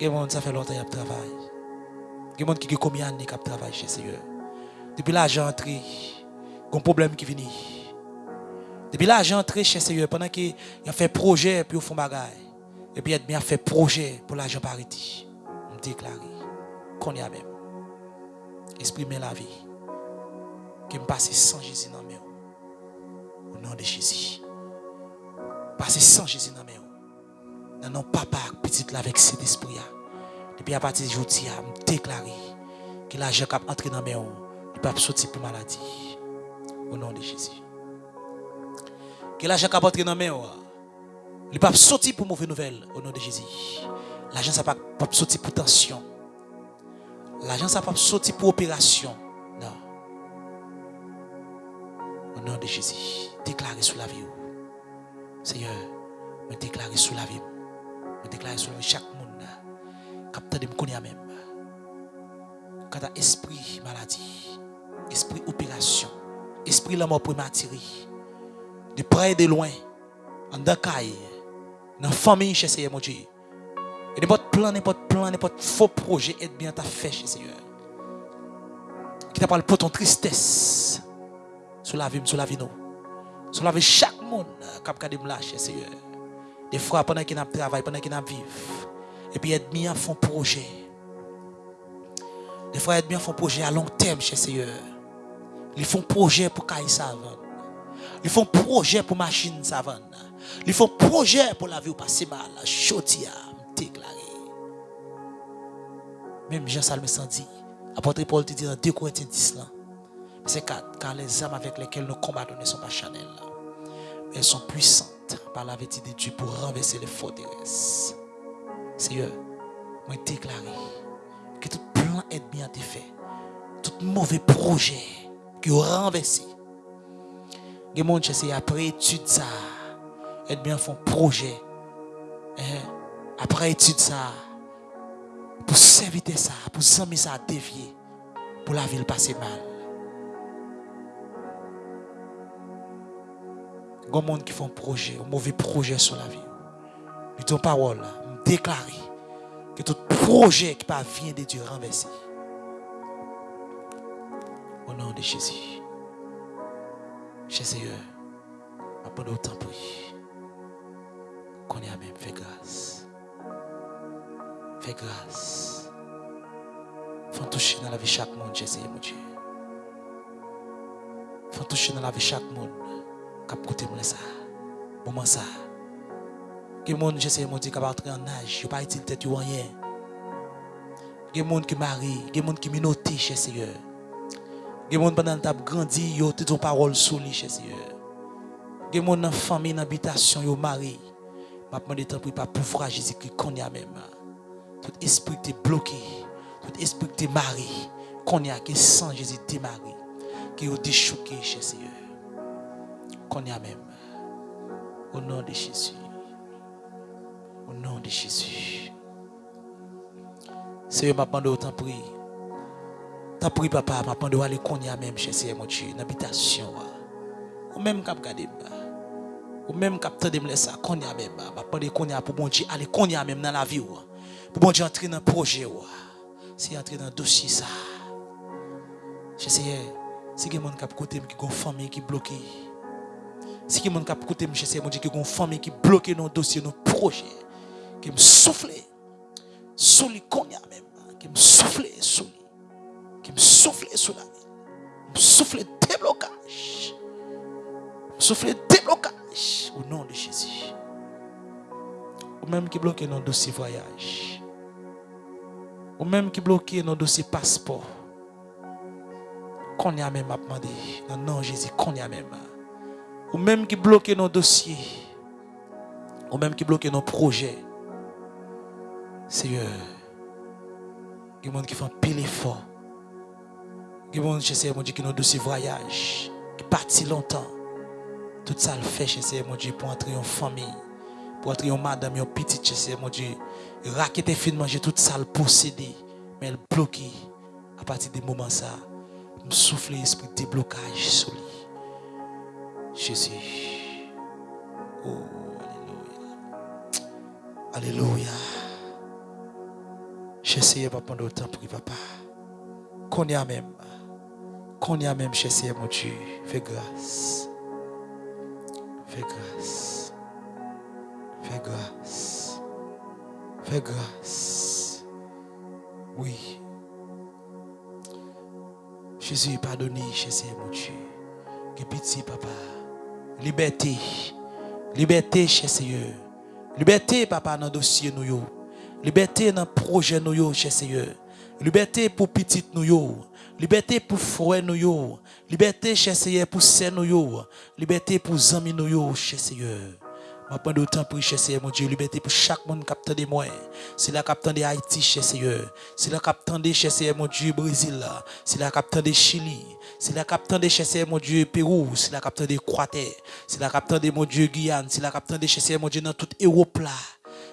Il y ça fait longtemps qu'il travaille. Il y a qui a combien d'années qu'il travaille chez Seigneur. Depuis l'argent entré, il a un problème qui vient. Depuis l'argent entré chez Seigneur, pendant qu'il a fait projet puis au fond bagaille. Et puis il a fait projet pour l'argent pariti. On déclare qu'on y a même. Exprimer la vie. Qui me passe sans Jésus dans mes au nom de Jésus. Passez sans Jésus dans mes mains. Non, papa, petite là avec cet esprit. Depuis à partir de aujourd'hui, je déclare que l'argent qui entré dans mes mains, il peut pas sortir pour maladie. Au nom de Jésus. Que l'argent qui porté dans main, il pas sortir pour mauvaise nouvelle au nom de Jésus. L'argent ça pas sortir pour tension. L'argent ça pas sortir pour opération. Non. Au nom de Jésus, déclarez sous la vie. Seigneur, me déclarer sous la vie. Me déclarer sous chaque monde. Capteur de me même. Quand esprit maladie, esprit opération, esprit la mort prématurée, de près et de loin, en Dakar, dans la famille chez Seigneur mon Dieu. Et n'importe plan, n'importe plan, n'importe faux projet, aide bien ta fait chez Seigneur. Qui t'a pour ton tristesse. Sur la vie, sur la vie, nous. Sur la vie, chaque monde qui a regardé là chez Seigneur. Des fois, pendant qu'il a travail, pendant qu'il vivre. Et puis, aide bien à fond projet. Des fois, aide bien à fond projet à long terme chez Seigneur. Ils font projet pour Kaï Savane. Ils font projet pour machine Savane. Ils font projet pour la vie passer mal. Chotia, déclaré. Même Jean Salme dit, apôtre Paul te dit dans 2 Corinthiens 10 là. C'est car les âmes avec lesquelles nous combattons ne sont pas charnelles. Mais elles sont puissantes par la vérité de Dieu pour renverser les forteresses. Seigneur, moi déclaré que tout plan est bien fait. Tout mauvais projet qui ont renversé. Les gens qui après étude ça, et bien font projet. Hein? Après étude ça, pour s'éviter ça, pour s'aimer ça dévier, pour la ville passer mal. Il y a gens qui font projet, un mauvais projet sur la vie. Ils ton parole, déclarer que tout projet qui vient de Dieu renversé. Au nom de Jésus. Jésus, après autant prier. Qu'on y même fait grâce. Fais grâce. Faut toucher dans la vie chaque monde, Jésus, mon Dieu. Faut toucher dans la vie chaque monde. Cap côté moi ça. Moment ça. Que monde mon entrer en âge, il pas tête rien. Monde qui marie, que monde qui Seigneur. Pendant que grandi, yo ton parole sous lui Seigneur. Monde dans famille. M'a demandé tant pour pas pouvoir Jésus-Christ qu'on même. Tout esprit qui est bloqué, tout esprit qui est marié, qu'on y a qui sans Jésus démarré, qui est déchouqué chez Seigneur. Qu'on a même. Au nom de Jésus. Au nom de Jésus. Seigneur m'a demandé autant prier. T'as pris papa, m'a demandé aller qu'on y a même chez Seigneur mon Dieu, dans l'habitation. Ou même cap garder ou même capteur de me laisser qu'on y a même, m'a demandé qu'on y a pour bon Dieu, aller qu'on y a même dans la vie. Pour bon Dieu entrer dans le projet. C'est entrer dans le dossier ça. Je sais, si quelqu'un qui a côté qui a une famille qui est bloquée. Si quelqu'un qui a côté je sais, mon Dieu, qui a une famille qui est bloquée dans dossier, dans projet. Qui me souffle. Sous les cognac même. Qui me souffle sous lui. Qui me souffle sous la vie. Me souffle déblocage. Me souffle déblocage. Au nom de Jésus. Ou même qui bloque dans le dossier voyage ou même qui bloque nos dossiers passeport. Qu'on y a même à demander. Non, non, Jésus, qu'on a même. Ou même qui bloque nos dossiers. Ou même qui bloque nos projets. Seigneur, il y a des gens qui font pile effort. Il y a des gens qui qui nos dossiers voyage, qui partent longtemps. Tout ça le fait chez mon Dieu pour entrer en famille, pour entrer en madame, en petite chez mon Dieu. Raquette fin manger toute ça le posséder mais elle bloqué à partir des moments ça. Me souffle l'esprit de déblocage sur lui. Jésus. Oh alléluia. Alléluia. J'essaie pas prendre autant pour papa. Qu'on y a même. Qu'on y a même j'essaie mon Dieu. Fais grâce fais grâce fais grâce Fais grâce. Oui. Jésus, pardonné, Jésus, mon Dieu. Que petit, papa. Liberté. Liberté, chez Seigneur. Liberté, papa, dans le dossier, nous. Liberté dans le projet, nous, chez Seigneur. Liberté pour petit nous. Liberté pour frère nous. Liberté chez Seigneur pour sœur nous. Liberté pour amis nous yo chez Seigneur. Je prends pour cher Seigneur mon Dieu, liberté pour chaque monde qui de moi. C'est la capitaine de Haïti chez Seigneur. C'est la capitaine de chez Seigneur mon Dieu Brésil. C'est la capitaine de Chili. C'est la capitaine de chez Seigneur mon Dieu Pérou. C'est la capitaine de Croatie. C'est la capitaine de mon Dieu Guyane. C'est la capitaine de chez Seigneur mon Dieu dans toute Europe là.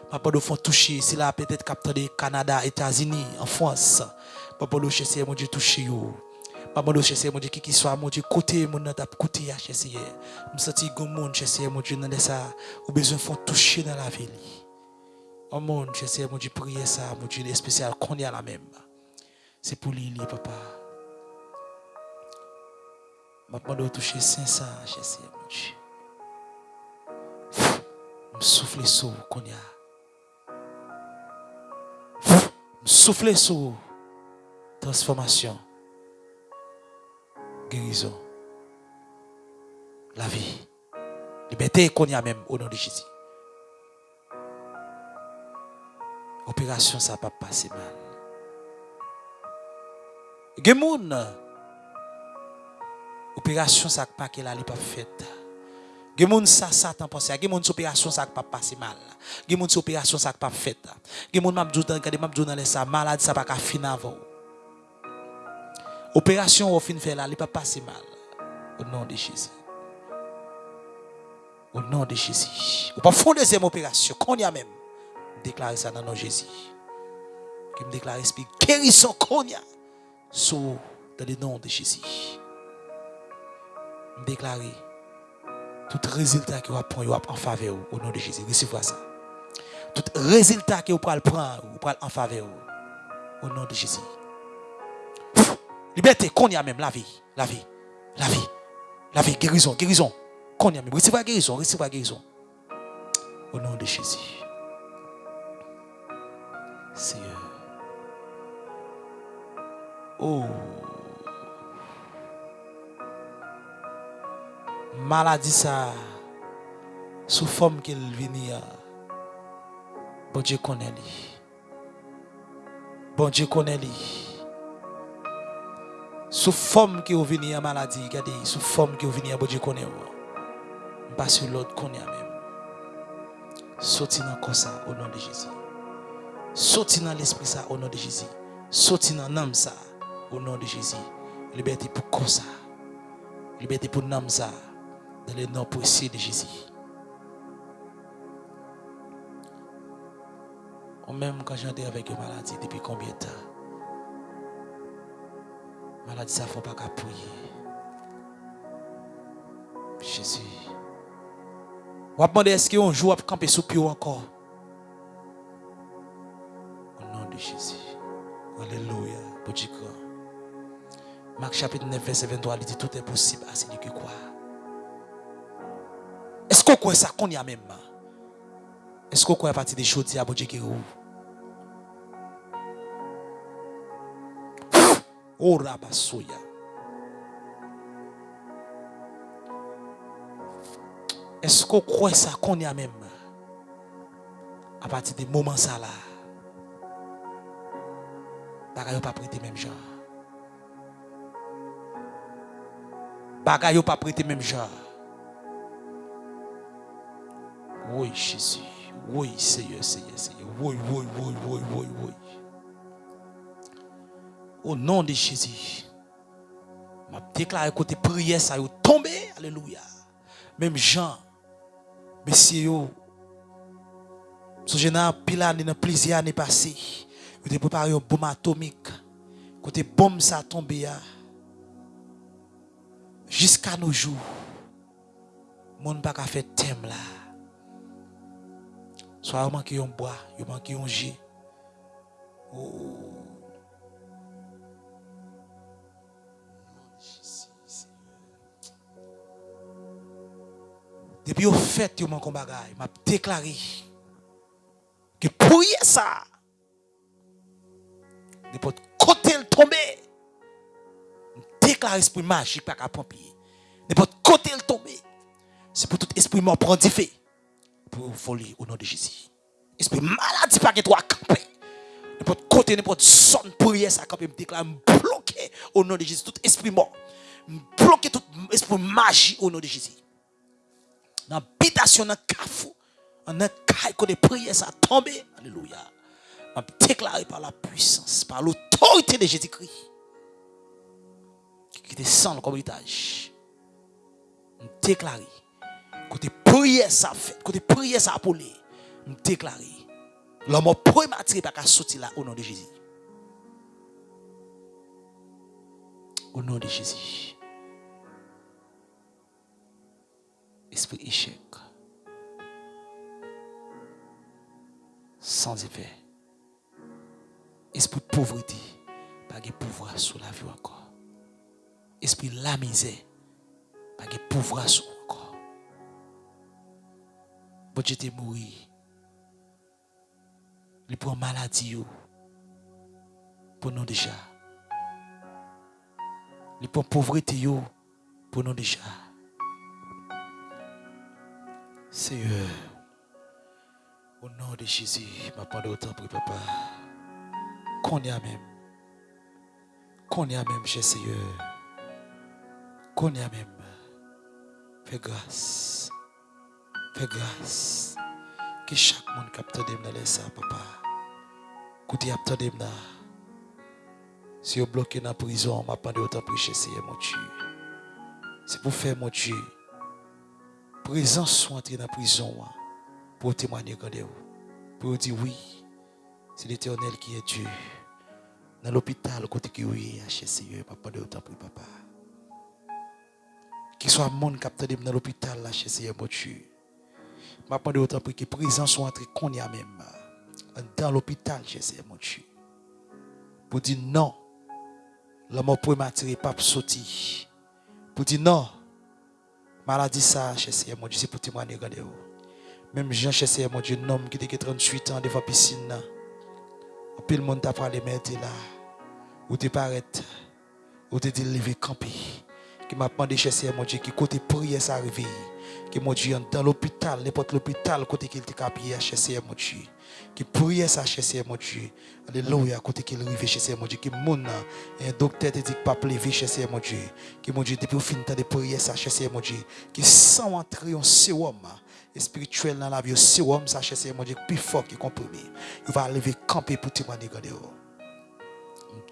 Papa de font toucher, c'est là peut-être de Canada, États-Unis, en France. Papa de chez mon Dieu toucher. Papa de chez mon Dieu qui soit mon Dieu côté mon t'a côté à chez Me senti gon monde chez mon Dieu dans ça besoin font toucher dans la ville. Oh mon chez mon Dieu prier ça mon Dieu spécial qu'on y a la même. C'est pour lui papa. Papa de toucher 500 chez mon Dieu. Me souffler sur qu'on y a. souffler sur transformation, guérison, la vie, liberté qu'on y a même au nom de Jésus. Opération, ça pas passer mal. Gemoun, opération, ça pas qu'elle a pas faite. Gen moun sa satan pense ya, gen moun sou operasyon sa ak pa pase mal. Gen moun sou operasyon sa ak pa fet. Gen moun mabdou dan kade mabdou nan lesa, malade sa pa ka fin avon. Operasyon ou fin fe la, li pa pase mal. Ou nan de Jésus. Ou nan de Jésus. Ou pa fon dezem operasyon, kon ya men. Deklare sa nan nan Jésus. Ki m deklare spi, kerison kon ya. Sou, dan de nan de Jésus. M deklare, tout résultat que vous prenez en faveur au nom de Jésus. Recevez ça. Tout résultat que vous prenez en faveur au nom de Jésus. Liberté, qu'on y a même la vie, la vie, la vie, la vie, guérison, guérison. Qu'on y a même. Recevez la guérison, recevez la guérison. Au nom de Jésus. Seigneur. Oh. maladie ça sous forme qu'il l ah. bon Dieu connaît lui. Bon Dieu connaît lui. Sous forme qu'il est venu ah, maladie regardez sous forme qu'il est venu ah, bon Dieu connaît oh. pas sur l'autre connaît même. Sorti dans comme ça au nom de Jésus. Sorti dans l'esprit ça au nom de Jésus. Sorti dans l'âme ça au nom de Jésus. Liberté pour comme ça? Liberté pour l'âme ça dans le nom précieux de Jésus. Ou même quand j'étais avec une maladie depuis combien de temps? Maladie, ça ne faut pas qu'à prier. Jésus. On va demander est-ce qu'on joue à camper sous pied encore? Au nom de Jésus. Alléluia. Marc chapitre 9, verset 23, il dit tout est possible à celui qui croit. Est-ce qu'on croit ça qu'on y a même Est-ce qu'on croit à partir des choses à bon Dieu qui Oh Rabasoya. Est-ce qu'on croit ça qu'on y a même à partir des moments ça là Bagaille pas prêté même genre. Bagaille pas prêté même genre. Oui, Jésus. Oui, Seigneur, Seigneur, Seigneur. Oui, oui, oui, oui, oui, oui. Au nom de Jésus, m'a déclaré côté prière, ça est tombé. Alléluia. Même Jean, messieurs, son général Pilat, il a plusieurs années passées. Il a préparé une bombe atomique. Côté bombe, ça a tombé. Jusqu'à nos jours, mon ne pas faire thème là. Soit vous manquez un bois, vous manquez un jet. Oh. Depuis au fait, vous manquez un bagage. m'a déclaré que pour ça, n'importe côté le tomber, déclare esprit magique pas qu'à pompier. N'importe côté le tomber, c'est pour tout esprit mort du feu pour folie au nom de Jésus. Esprit maladie pas que toi camper. N'importe côté, n'importe zone prière, ça quand même déclare, bloqué au nom de Jésus. Tout esprit mort. Bloqué tout esprit magie au nom de Jésus. Dans l'habitation, dans le cafou, dans le cas de prière, ça a tombé. Alléluia. Déclaré par la puissance, par l'autorité de Jésus-Christ. Qui descend comme héritage. Déclaré. Côté prière, ça fait. Côté prière, ça polé. Je déclaré. L'homme prématuré pas qu'à sortir là au nom de Jésus. Au nom de Jésus. Esprit échec. Sans effet. Esprit pauvreté. Pas de pouvoir sur la vie encore. Esprit la misère. Pas de pouvoir sur Bon, j'étais mourir il prend maladie pour nous déjà. Il prend pauvreté pour nous déjà. Seigneur, au nom de Jésus, ma parole autant pour papa. Qu'on y a même. Qu'on y a même, cher Seigneur. Qu'on y a même. Fais grâce. Fais grâce que chaque monde capte de dans ça, papa. Écoutez, attendez là. Si vous bloqué dans la prison, m'a pas autant prêcher, Seigneur mon Dieu. C'est pour faire mon Dieu. Présence soit entrer dans la prison pour témoigner quand vous. Pour dire oui, c'est l'éternel qui est Dieu. Dans l'hôpital, côté qui oui, chez Seigneur, m'a pas autant pour papa. Qu'il soit monde capte dans l'hôpital, là, chez Seigneur mon Dieu. Je demande autant pour que présence soit entrée qu'on y a même. Dans l'hôpital, j'essaie, mon Dieu. Pour dire non. La mort prématurée pas sortir. Pour dire non. Maladie ça, j'essaie, mon Dieu, c'est pour témoigner, regardez Même Jean, j'essaie, mon Dieu, un homme qui était 38 ans devant la piscine. Puis le monde t'a parlé, mais là. Où tu parais, où tu es levé camper. Qui m'a demandé, j'essaie, mon Dieu, qui côté prière ça arrive que mon Dieu, dans l'hôpital, n'importe l'hôpital, côté qu'il était capé à chercher mon Dieu. Qui priait ça chercher mon Dieu. Alléluia, côté qu'il arrive chercher mon Dieu. Qui mon docteur te dit pas lever chercher mon Dieu. Qui mon Dieu, depuis fin de prier ça chercher mon Dieu. Qui sans entrer en sérum spirituel dans la vie, sérum ça chercher mon Dieu, plus fort qui comprimé. Il va lever camper pour témoigner.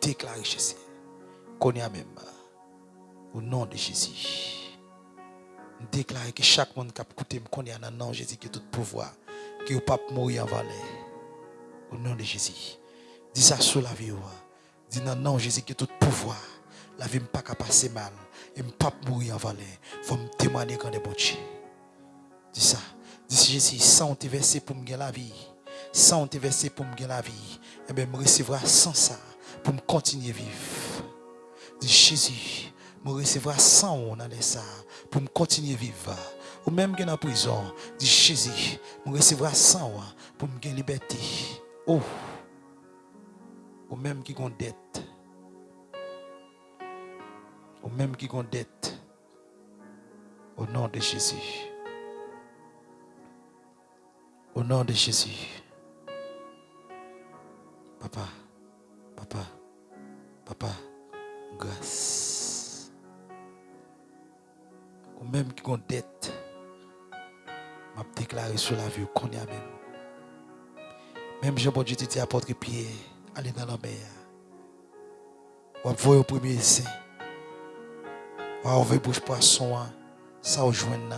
Déclarer chercher. Qu'on y a même. Au nom de Jésus déclarer que chaque monde qui a écouté me connaît en nom Jésus qui a tout pouvoir, qui ne pas mourir en valet. Au nom de Jésus. Dis ça sur la vie. Dis non, non, Jésus qui a tout pouvoir. La vie ne pas passer mal. Et ne pas mourir en valet. Il faut me témoigner quand est bon Dieu. Dis ça. Dis Jésus, sans te verser pour me gagner la vie. Sans te verser pour me gagner la vie. Et eh bien, me recevra sans ça pour me continuer à vivre. Dis Jésus, me recevra sans on dans ça pour me continuer à vivre. Ou même qui est en prison, dit Jésus, me recevra sans pour me gagner liberté. Oh, ou même qui ont dette. Ou même qui ont dette. Au nom de Jésus. Au nom de Jésus. Papa, papa, papa, grâce même qui ont dette, m'a déclaré sur la vie qu'on y a même. Même Jean bon Dieu dit apôtre Pierre, allez dans la mer. Ou voyez au premier saint. Ou envoyer bouche poisson, ça rejoindre,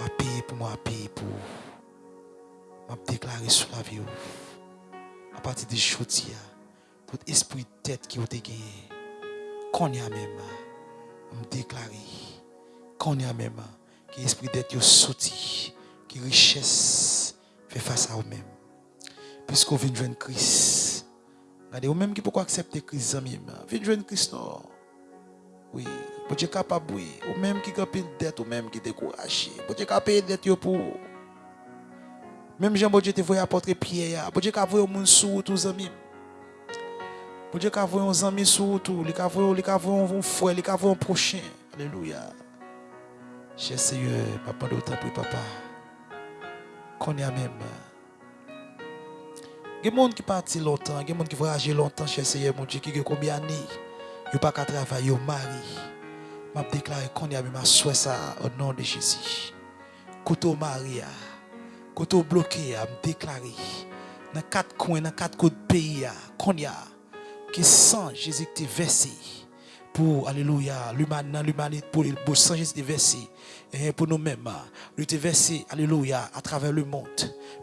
ou payer pour moi, payer pour. M'a déclaré sur la vie. À partir de aujourd'hui, tout esprit de tête qui a été qu'on y a même, m'a déclaré qu'on a même, qui esprit d'être sorti, qui richesse fait face à vous-même. Puisqu'on vient de Christ. Vous-même qui pouvez accepter Christ, amis, vient jouer Christ, non? Oui, vous êtes capable, oui. Ou même qui de dette, ou même qui découragé. Vous êtes capable dette pour Même Jean Dieu te voyait apporter Pierre, vous êtes capable de sous tous amis. Vous êtes capable de voir un ami sur tout, êtes capable de voir un frère, êtes capable un prochain. Alléluia. Cher Seigneur, papa d'autant pour papa. Qu'on y a même. Il y a des gens qui partent longtemps, des gens qui voyagent longtemps chez Seigneur, mon Dieu, qui ont combien d'années, ils n'ont pas qu'à travailler, ils mari. Je déclare qu'on y a ma souhait ça au nom de Jésus. Côté Maria, côté bloqué, je déclare dans quatre coins, dans quatre côtés pays, qu'on y a, qui sent Jésus qui versé pour, alléluia, l'humanité, pour le sang Jésus versé et pour nous-mêmes, nous te versé, alléluia, à travers le monde,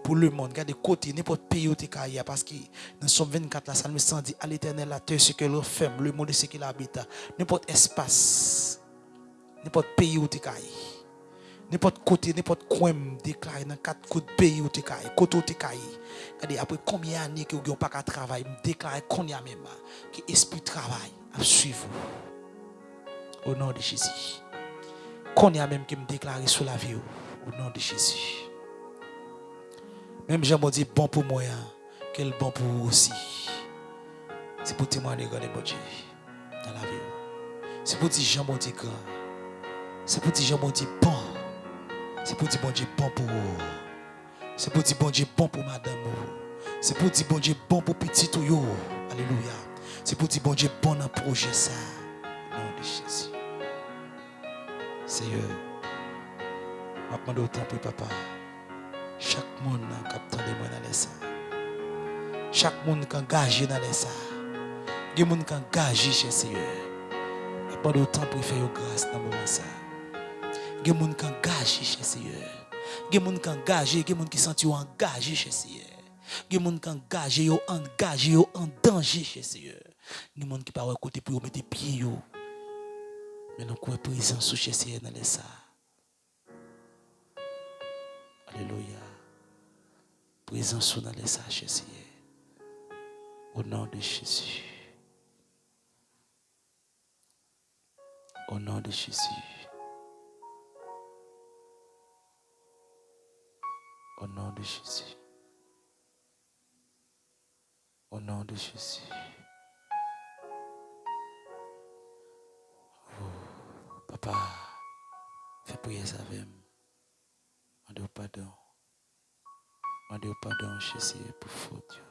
pour le monde. Regardez côté, n'importe pays où tu es parce que dans Somme 24, la 100 dit, à l'éternel, la terre, ce qu'elle referme, le monde, ce qu'il habite. N'importe espace, n'importe pays où tu es n'importe côté, n'importe coin, déclaré dans quatre côtés pays où tu es côté où tu es Regardez, après combien d'années que vous n'avez pas de travail, déclaré qu'on y a même, que l'esprit travail, à suivre. Au nom de Jésus qu'on y a même qui me déclare sur la vie au nom de Jésus. Même Jean m'a dit bon pour moi, hein. quel bon pour vous aussi. C'est pour témoigner de mon Dieu dans la vie. C'est pour dire Jean m'a dit grand. C'est pour dire Jean m'a dit bon. C'est pour dire bon Dieu bon pour vous. C'est pour dire bon Dieu bon pour madame. C'est pour dire bon Dieu bon pour petit tout Alléluia. C'est pour dire bon Dieu bon dans projet ça. Au nom de Jésus. Seigneur, je demande autant pour papa. Chaque monde qui a de moi dans les. Chaque monde qui est engagé dans les ça. Il y a qui sont engagés chez Seigneur. Je demande autant pour faire grâce dans le moment ça. Il y a des qui sont engagés chez Seigneur. Il y a des gens qui sont engagés, il y a des gens qui sont engagés chez Seigneur. Il y a des gens qui sont engagés, engagés, en danger chez Seigneur. Il y a qui ne sont pas côté pour mettre pieds. Avons présence sous Jésus dans les ça. Alléluia. Présence sous dans les ça, Jésus. Au nom de Jésus. Au nom de Jésus. Au nom de Jésus. Au nom de Jésus. Papa, fais prier ça avec moi. Demande pardon. Demande pardon, Jésus, pour faute.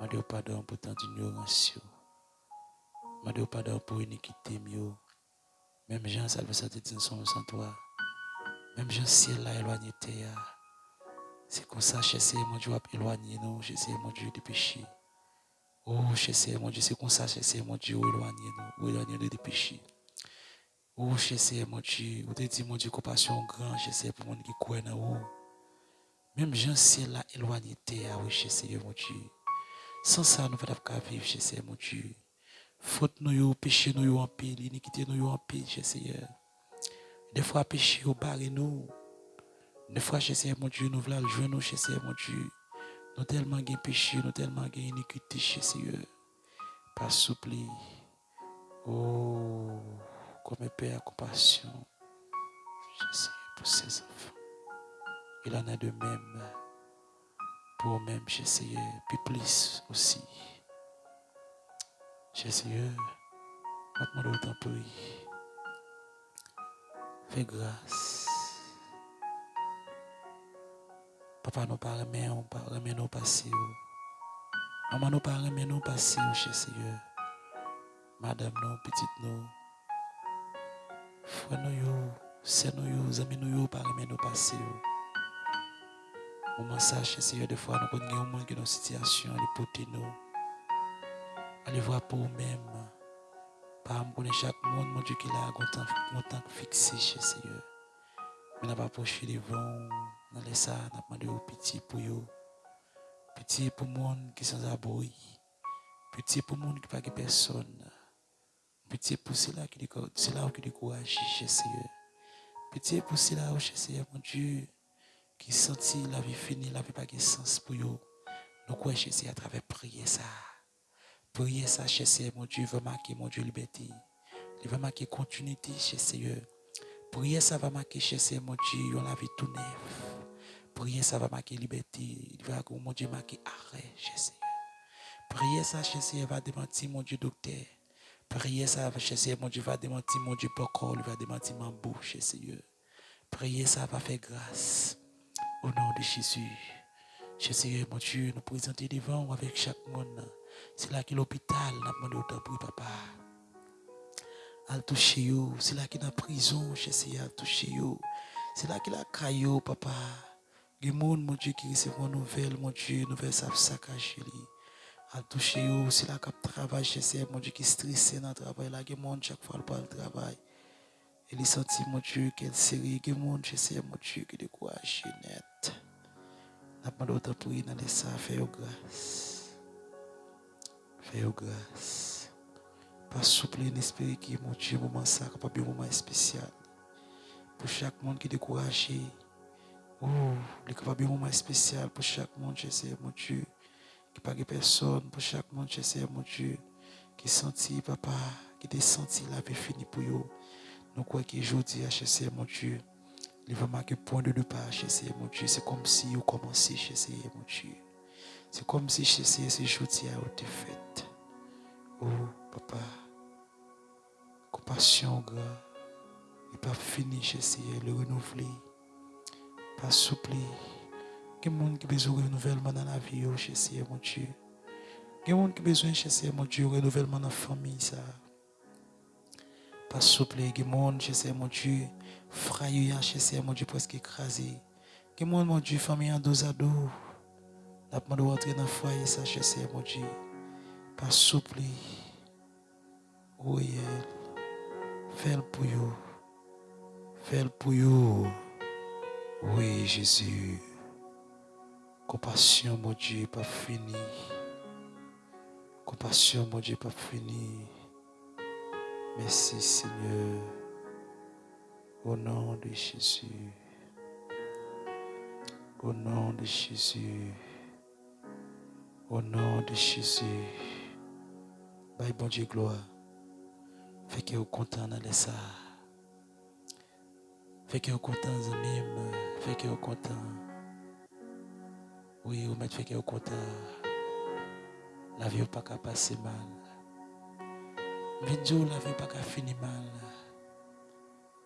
Demande pardon pour tant d'ignorance. Demande pardon pour iniquité. Même Jean, ça veut dire son sans toi. Même Jean, ciel là, éloigné C'est comme ça, Jésus, mon Dieu, éloigné nous, Jésus, mon Dieu, du péché. Oh, Jésus, mon Dieu, c'est comme ça, Jésus, mon Dieu, éloigné nous, éloigné nous du péché. Oh, Jésus, mon Dieu, vous te dit, mon Dieu, compassion grand, Jésus, pour mon qui croit dans vous. Même Jean ciel là éloigné ah oui, Jésus, mon Dieu. Sans ça, nous ne pouvons pas vivre, Jésus, mon Dieu. Faute nous, péché nous en pile, iniquité nous en pile, Jésus. Des fois, péché au barre nous. Des fois, Jésus, mon Dieu, nous voulons jouer nous, Jésus, mon Dieu. Nous tellement de péché, nous tellement de iniquité, Jésus. Pas souple. Oh comme Père compassion. Pour ses enfants. Il en a de même pour même Jésus, puis plus aussi. Jésus, je demande autant prie. Fais grâce. Papa nous pas remet, on pas remet nos passés. Maman nous pas remet nos Jésus. Madame nous, petite nous. Frère nous, c'est nous, amis nous, par nous passer. Moment ça, Seigneur, des fois, nous connaissons un monde qui est dans une situation, les potes nous. Allez voir pour nous-mêmes. Pas me chaque monde, mon Dieu, qui a un temps fixé, Seigneur. Mais n'a pas approché devant, les ça, n'a demandé au petit pour eux. Petit pour le monde qui sont sans abri. Petit pour le monde qui n'a pas personne. Pitié pour cela qui c'est là qui décourage, Seigneur. Pitié pour cela, oh Seigneur, mon Dieu, qui sentit la vie finie, la vie pas de sens pour eux. Nous croyons, Seigneur, à travers prier ça. Prier ça, Seigneur, mon Dieu, va marquer, mon Dieu, liberté. Il va marquer continuité, Seigneur. Prier ça va marquer, Seigneur, mon Dieu, la vie tout neuf. Prier ça va marquer liberté. Il va, mon Dieu, marquer arrêt, Seigneur. Prier ça, Seigneur, va démentir, mon Dieu, docteur. Priez ça, Seigneur, mon Dieu, va démentir, mon Dieu, pourquoi il va démentir ma bouche, Seigneur. Priez ça, va faire grâce. Au nom de Jésus. Jésus, mon Dieu, nous présenter devant avec chaque monde. C'est là que l'hôpital, n'a demandé autant pour papa. Al toucher c'est là qu'il est en prison, Jésus, al toucher. C'est là qu'il a caillou, papa. Il y a gens, mon Dieu, qui reçoivent une nouvelle, mon Dieu, nouvelle savent saccagé. Al toucher yo, c'est là qu'il travaille, Jésus, mon Dieu, qui stressé dans le travail. Là, des gens, chaque fois, le travail. Et il senti, mon Dieu, quelle série, a des gens, Jésus, mon Dieu, qui est découragé net. N'a pas d'autre prier dans les ça, fais grâce. Fais grâce. Pas souple esprit qui, mon Dieu, moment ça, capable un moment spécial. Pour chaque monde qui découragé. Oh, il capable un moment spécial pour chaque monde, je sais, mon Dieu. Pas de personne, pour chaque monde, je sais, mon Dieu. Qui senti, papa, qui te senti la vie finie pour eux. Nous croyons qu'aujourd'hui, je sais, mon Dieu. Il va marquer point de départ chez mon Dieu. C'est comme si vous commencez chez mon Dieu. C'est comme si chez ce jour a été fait. Oh, papa, compassion, grand. Il pas fini chez le renouveler. Pas souple. Des gens qui besoin de renouvellement dans la vie, chez mon Dieu. Gens qui besoin chez mon Dieu, renouvellement dans la famille. Ça. Pas souple. Des gens, chez mon Dieu. Frère, chez mon Dieu, presque écrasé. Que mon, mon Dieu, famille en dos à dos. N'a pas de rentrer dans ça, chez mon Dieu. Pas souple. Oui, fais le pour vous. Fais le pour vous. Oui, Jésus. Compassion, mon Dieu, pas fini. Compassion, mon Dieu, pas fini. Merci, Seigneur. Au nom de Jésus. Au nom de Jésus. Au nom de Jésus. Bye, bon Dieu, gloire. Fait que vous content dans ça. Fait que vous content, même. Fait que vous content. Oui, vous mettez fait que vous content. La vie n'a pas qu'à passer mal. Vidéo, la vie n'a pas qu'à mal.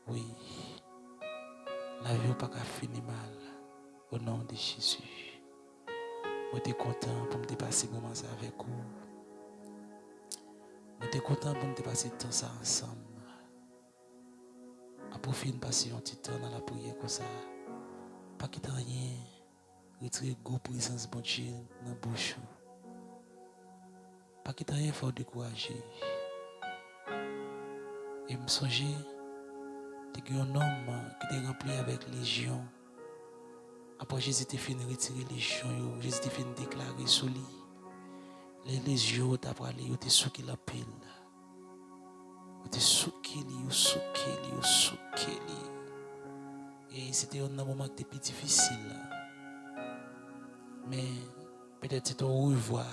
Oui. La vie n'a pas qu'à finir mal. Au nom de Jésus. Je suis content pour me dépasser moment avec vous. Je suis content pour me dépasser temps ça ensemble. À profiter de passer un petit temps dans la prière comme ça. Pas quitter rien. Retire go prezans bon bonche nan bouchou. Pa ki ta yon fò dekouraje. E msonje, te ki yon nom ki te rempli avèk lejyon. Apo Jezi te fin retire lejyon yo, Jezi te fin deklare sou li. Le lejyon yo ta prale yo te souke la pil. Yo te souke li, yo souke li, yo souke li. E se te yon nan mouman ki te pi difisil la. Men, petè ti ton ouvwa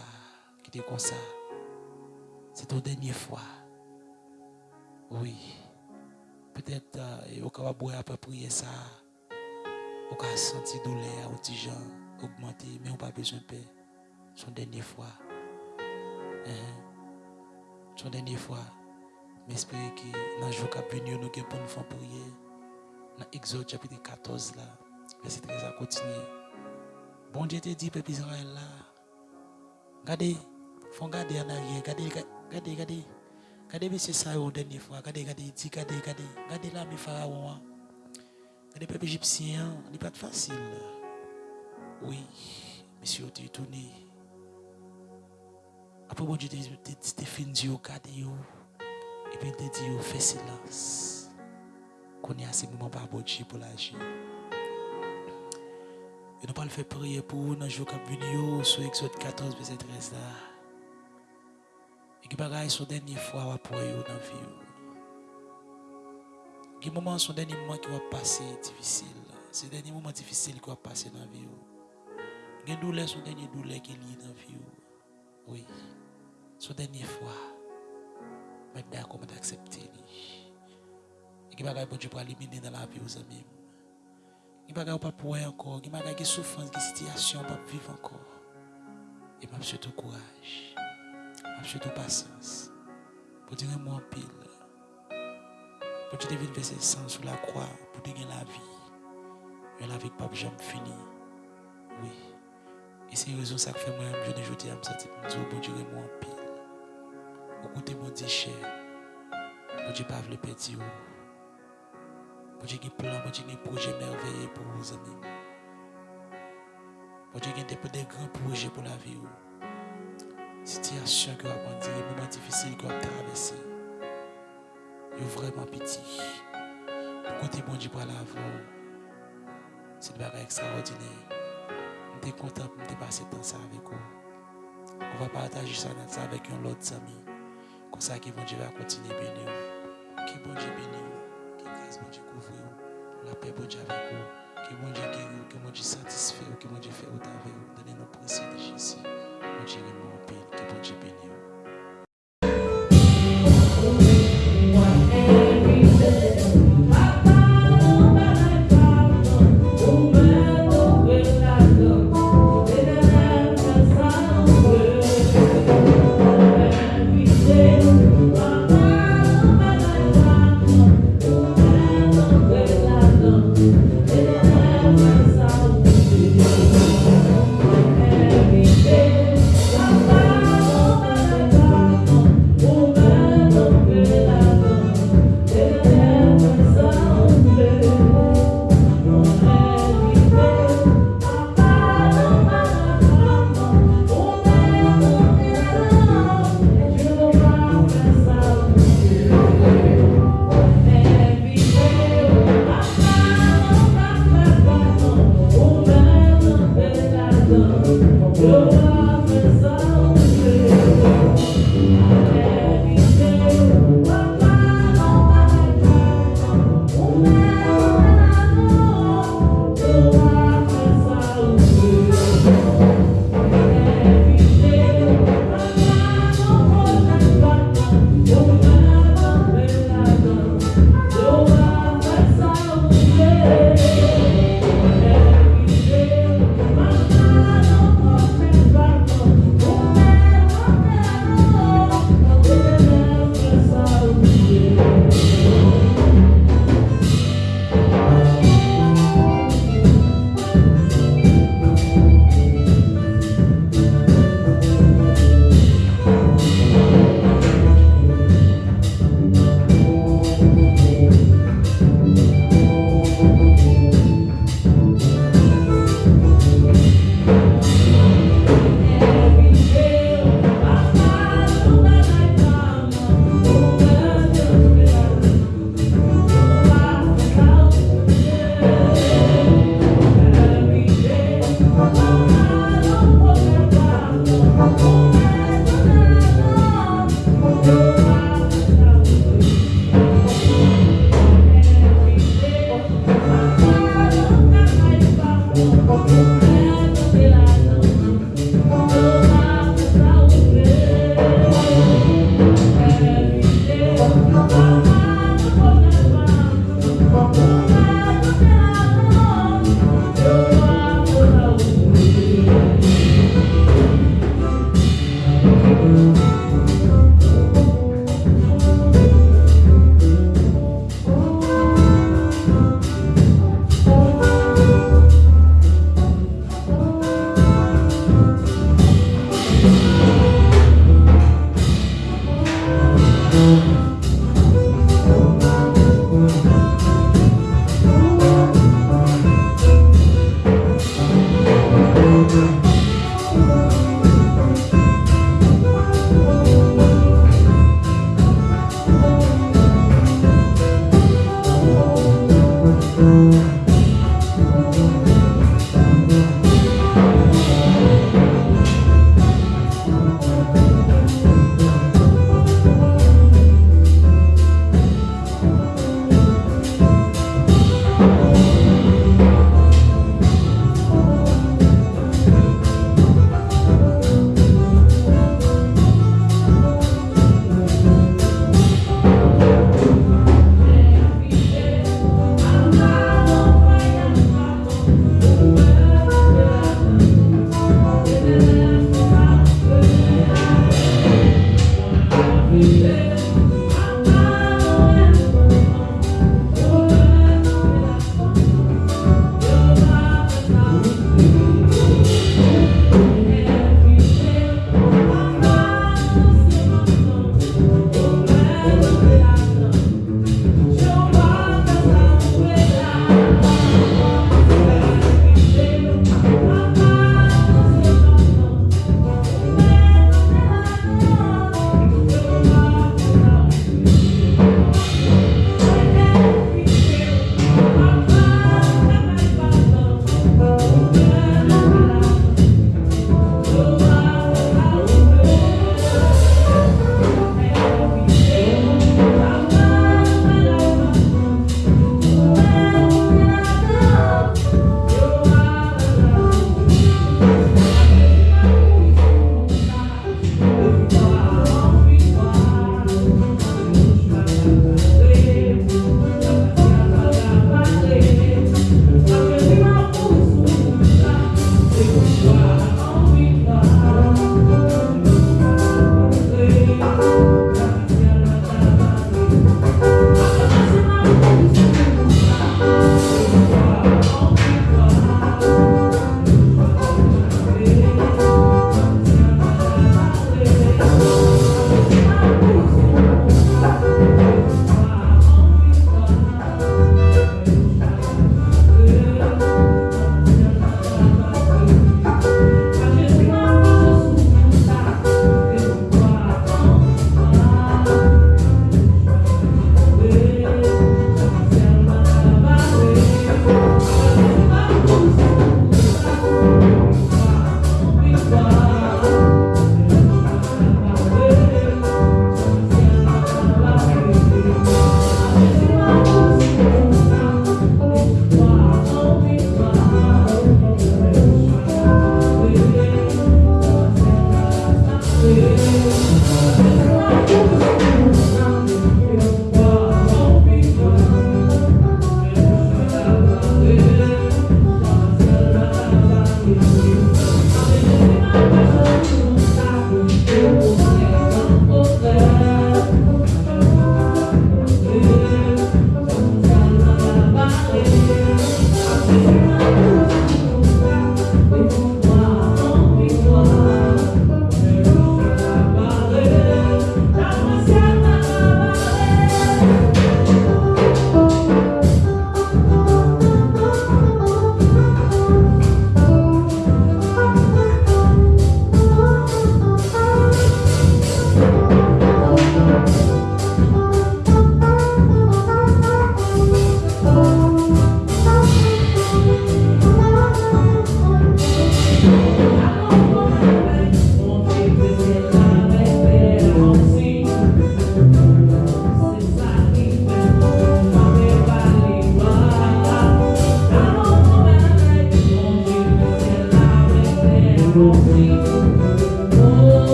ki te konsa. Se ton denye fwa. Oui. Petè yo ka wabouye apapriye sa. Ou ka senti doule a ou ti jan. Augmente, men ou pa bezon pe. Son denye fwa. Son denye fwa. Men espere ki nan jou ka bini yo nou gen pou nou fwa priye. Nan Exode chapitre 14 la. Verset 13 a kontinye. Bon Dieu te dit peuple Israël là regardez faut regarder en arrière regardez regardez regardez Regardez monsieur la dernière fois. Regardez, regardez, dit, regardez, regardez. Regardez là mes pharaons. Regardez peuple égyptien. Ce n'est pas facile. Oui, monsieur, tu es tourné. Après, bon Dieu, tu fini de regardez. Et puis, tu dit, fais silence. Qu'on est à ce moment par bon Dieu pour l'agir. Et nous pas le faire prier pour nous dans le jour qui venu sur Exode 14, verset 13 là. Et qui bagaille son dernière fois pour eux dans la vie. Qui moment son dernier moment qui va passer difficile. C'est dernier moment difficile qui va passer dans la vie. A douleur, son dernier douleur qui est lié dans la vie. Oui. Son dernière fois. Mais d'accord, mais d'accepter. Et qui bagaille pour Dieu pour éliminer dans la vie aux amis. Il bagaille pas pour encore. Il bagaille qui souffrance, qui situation, pas vivre encore. Et m'a surtout courage. J'ai de patience. Pour dire moi pile. Pour dire de verser sang sur la croix. Pour dire la vie. Mais la vie pas jamais fini. Oui. Et c'est raison ça que fait moi, je ne jeudi à me sentir, bon Dieu, moi en pile. Au côté, mon Dieu, cher. Bon Dieu, pas le petit. Bon Dieu, plan, bon Dieu, un projet merveilleux pour vos amis. Bon Dieu, des, des grands projets pour la vie. Situation que vous avez dire, moments difficiles que vous avez traversé. Vous vraiment petit. Pour côté, bon Dieu, pour l'avant. C'est une extraordinaire. Je suis content de passer temps ça avec vous. On va partager ça avec un autre ami. Comme ça, que bon Dieu va continuer à bénir. Que bon Dieu bénisse. Bon Dieu couvre La paix bon Dieu avec vous. Que bon Dieu guérit. Que bon Dieu satisfait. Que bon Dieu fait autant avec vous. Donnez-nous précis de Jésus. Bon Dieu est paix. Que bon Dieu bénisse.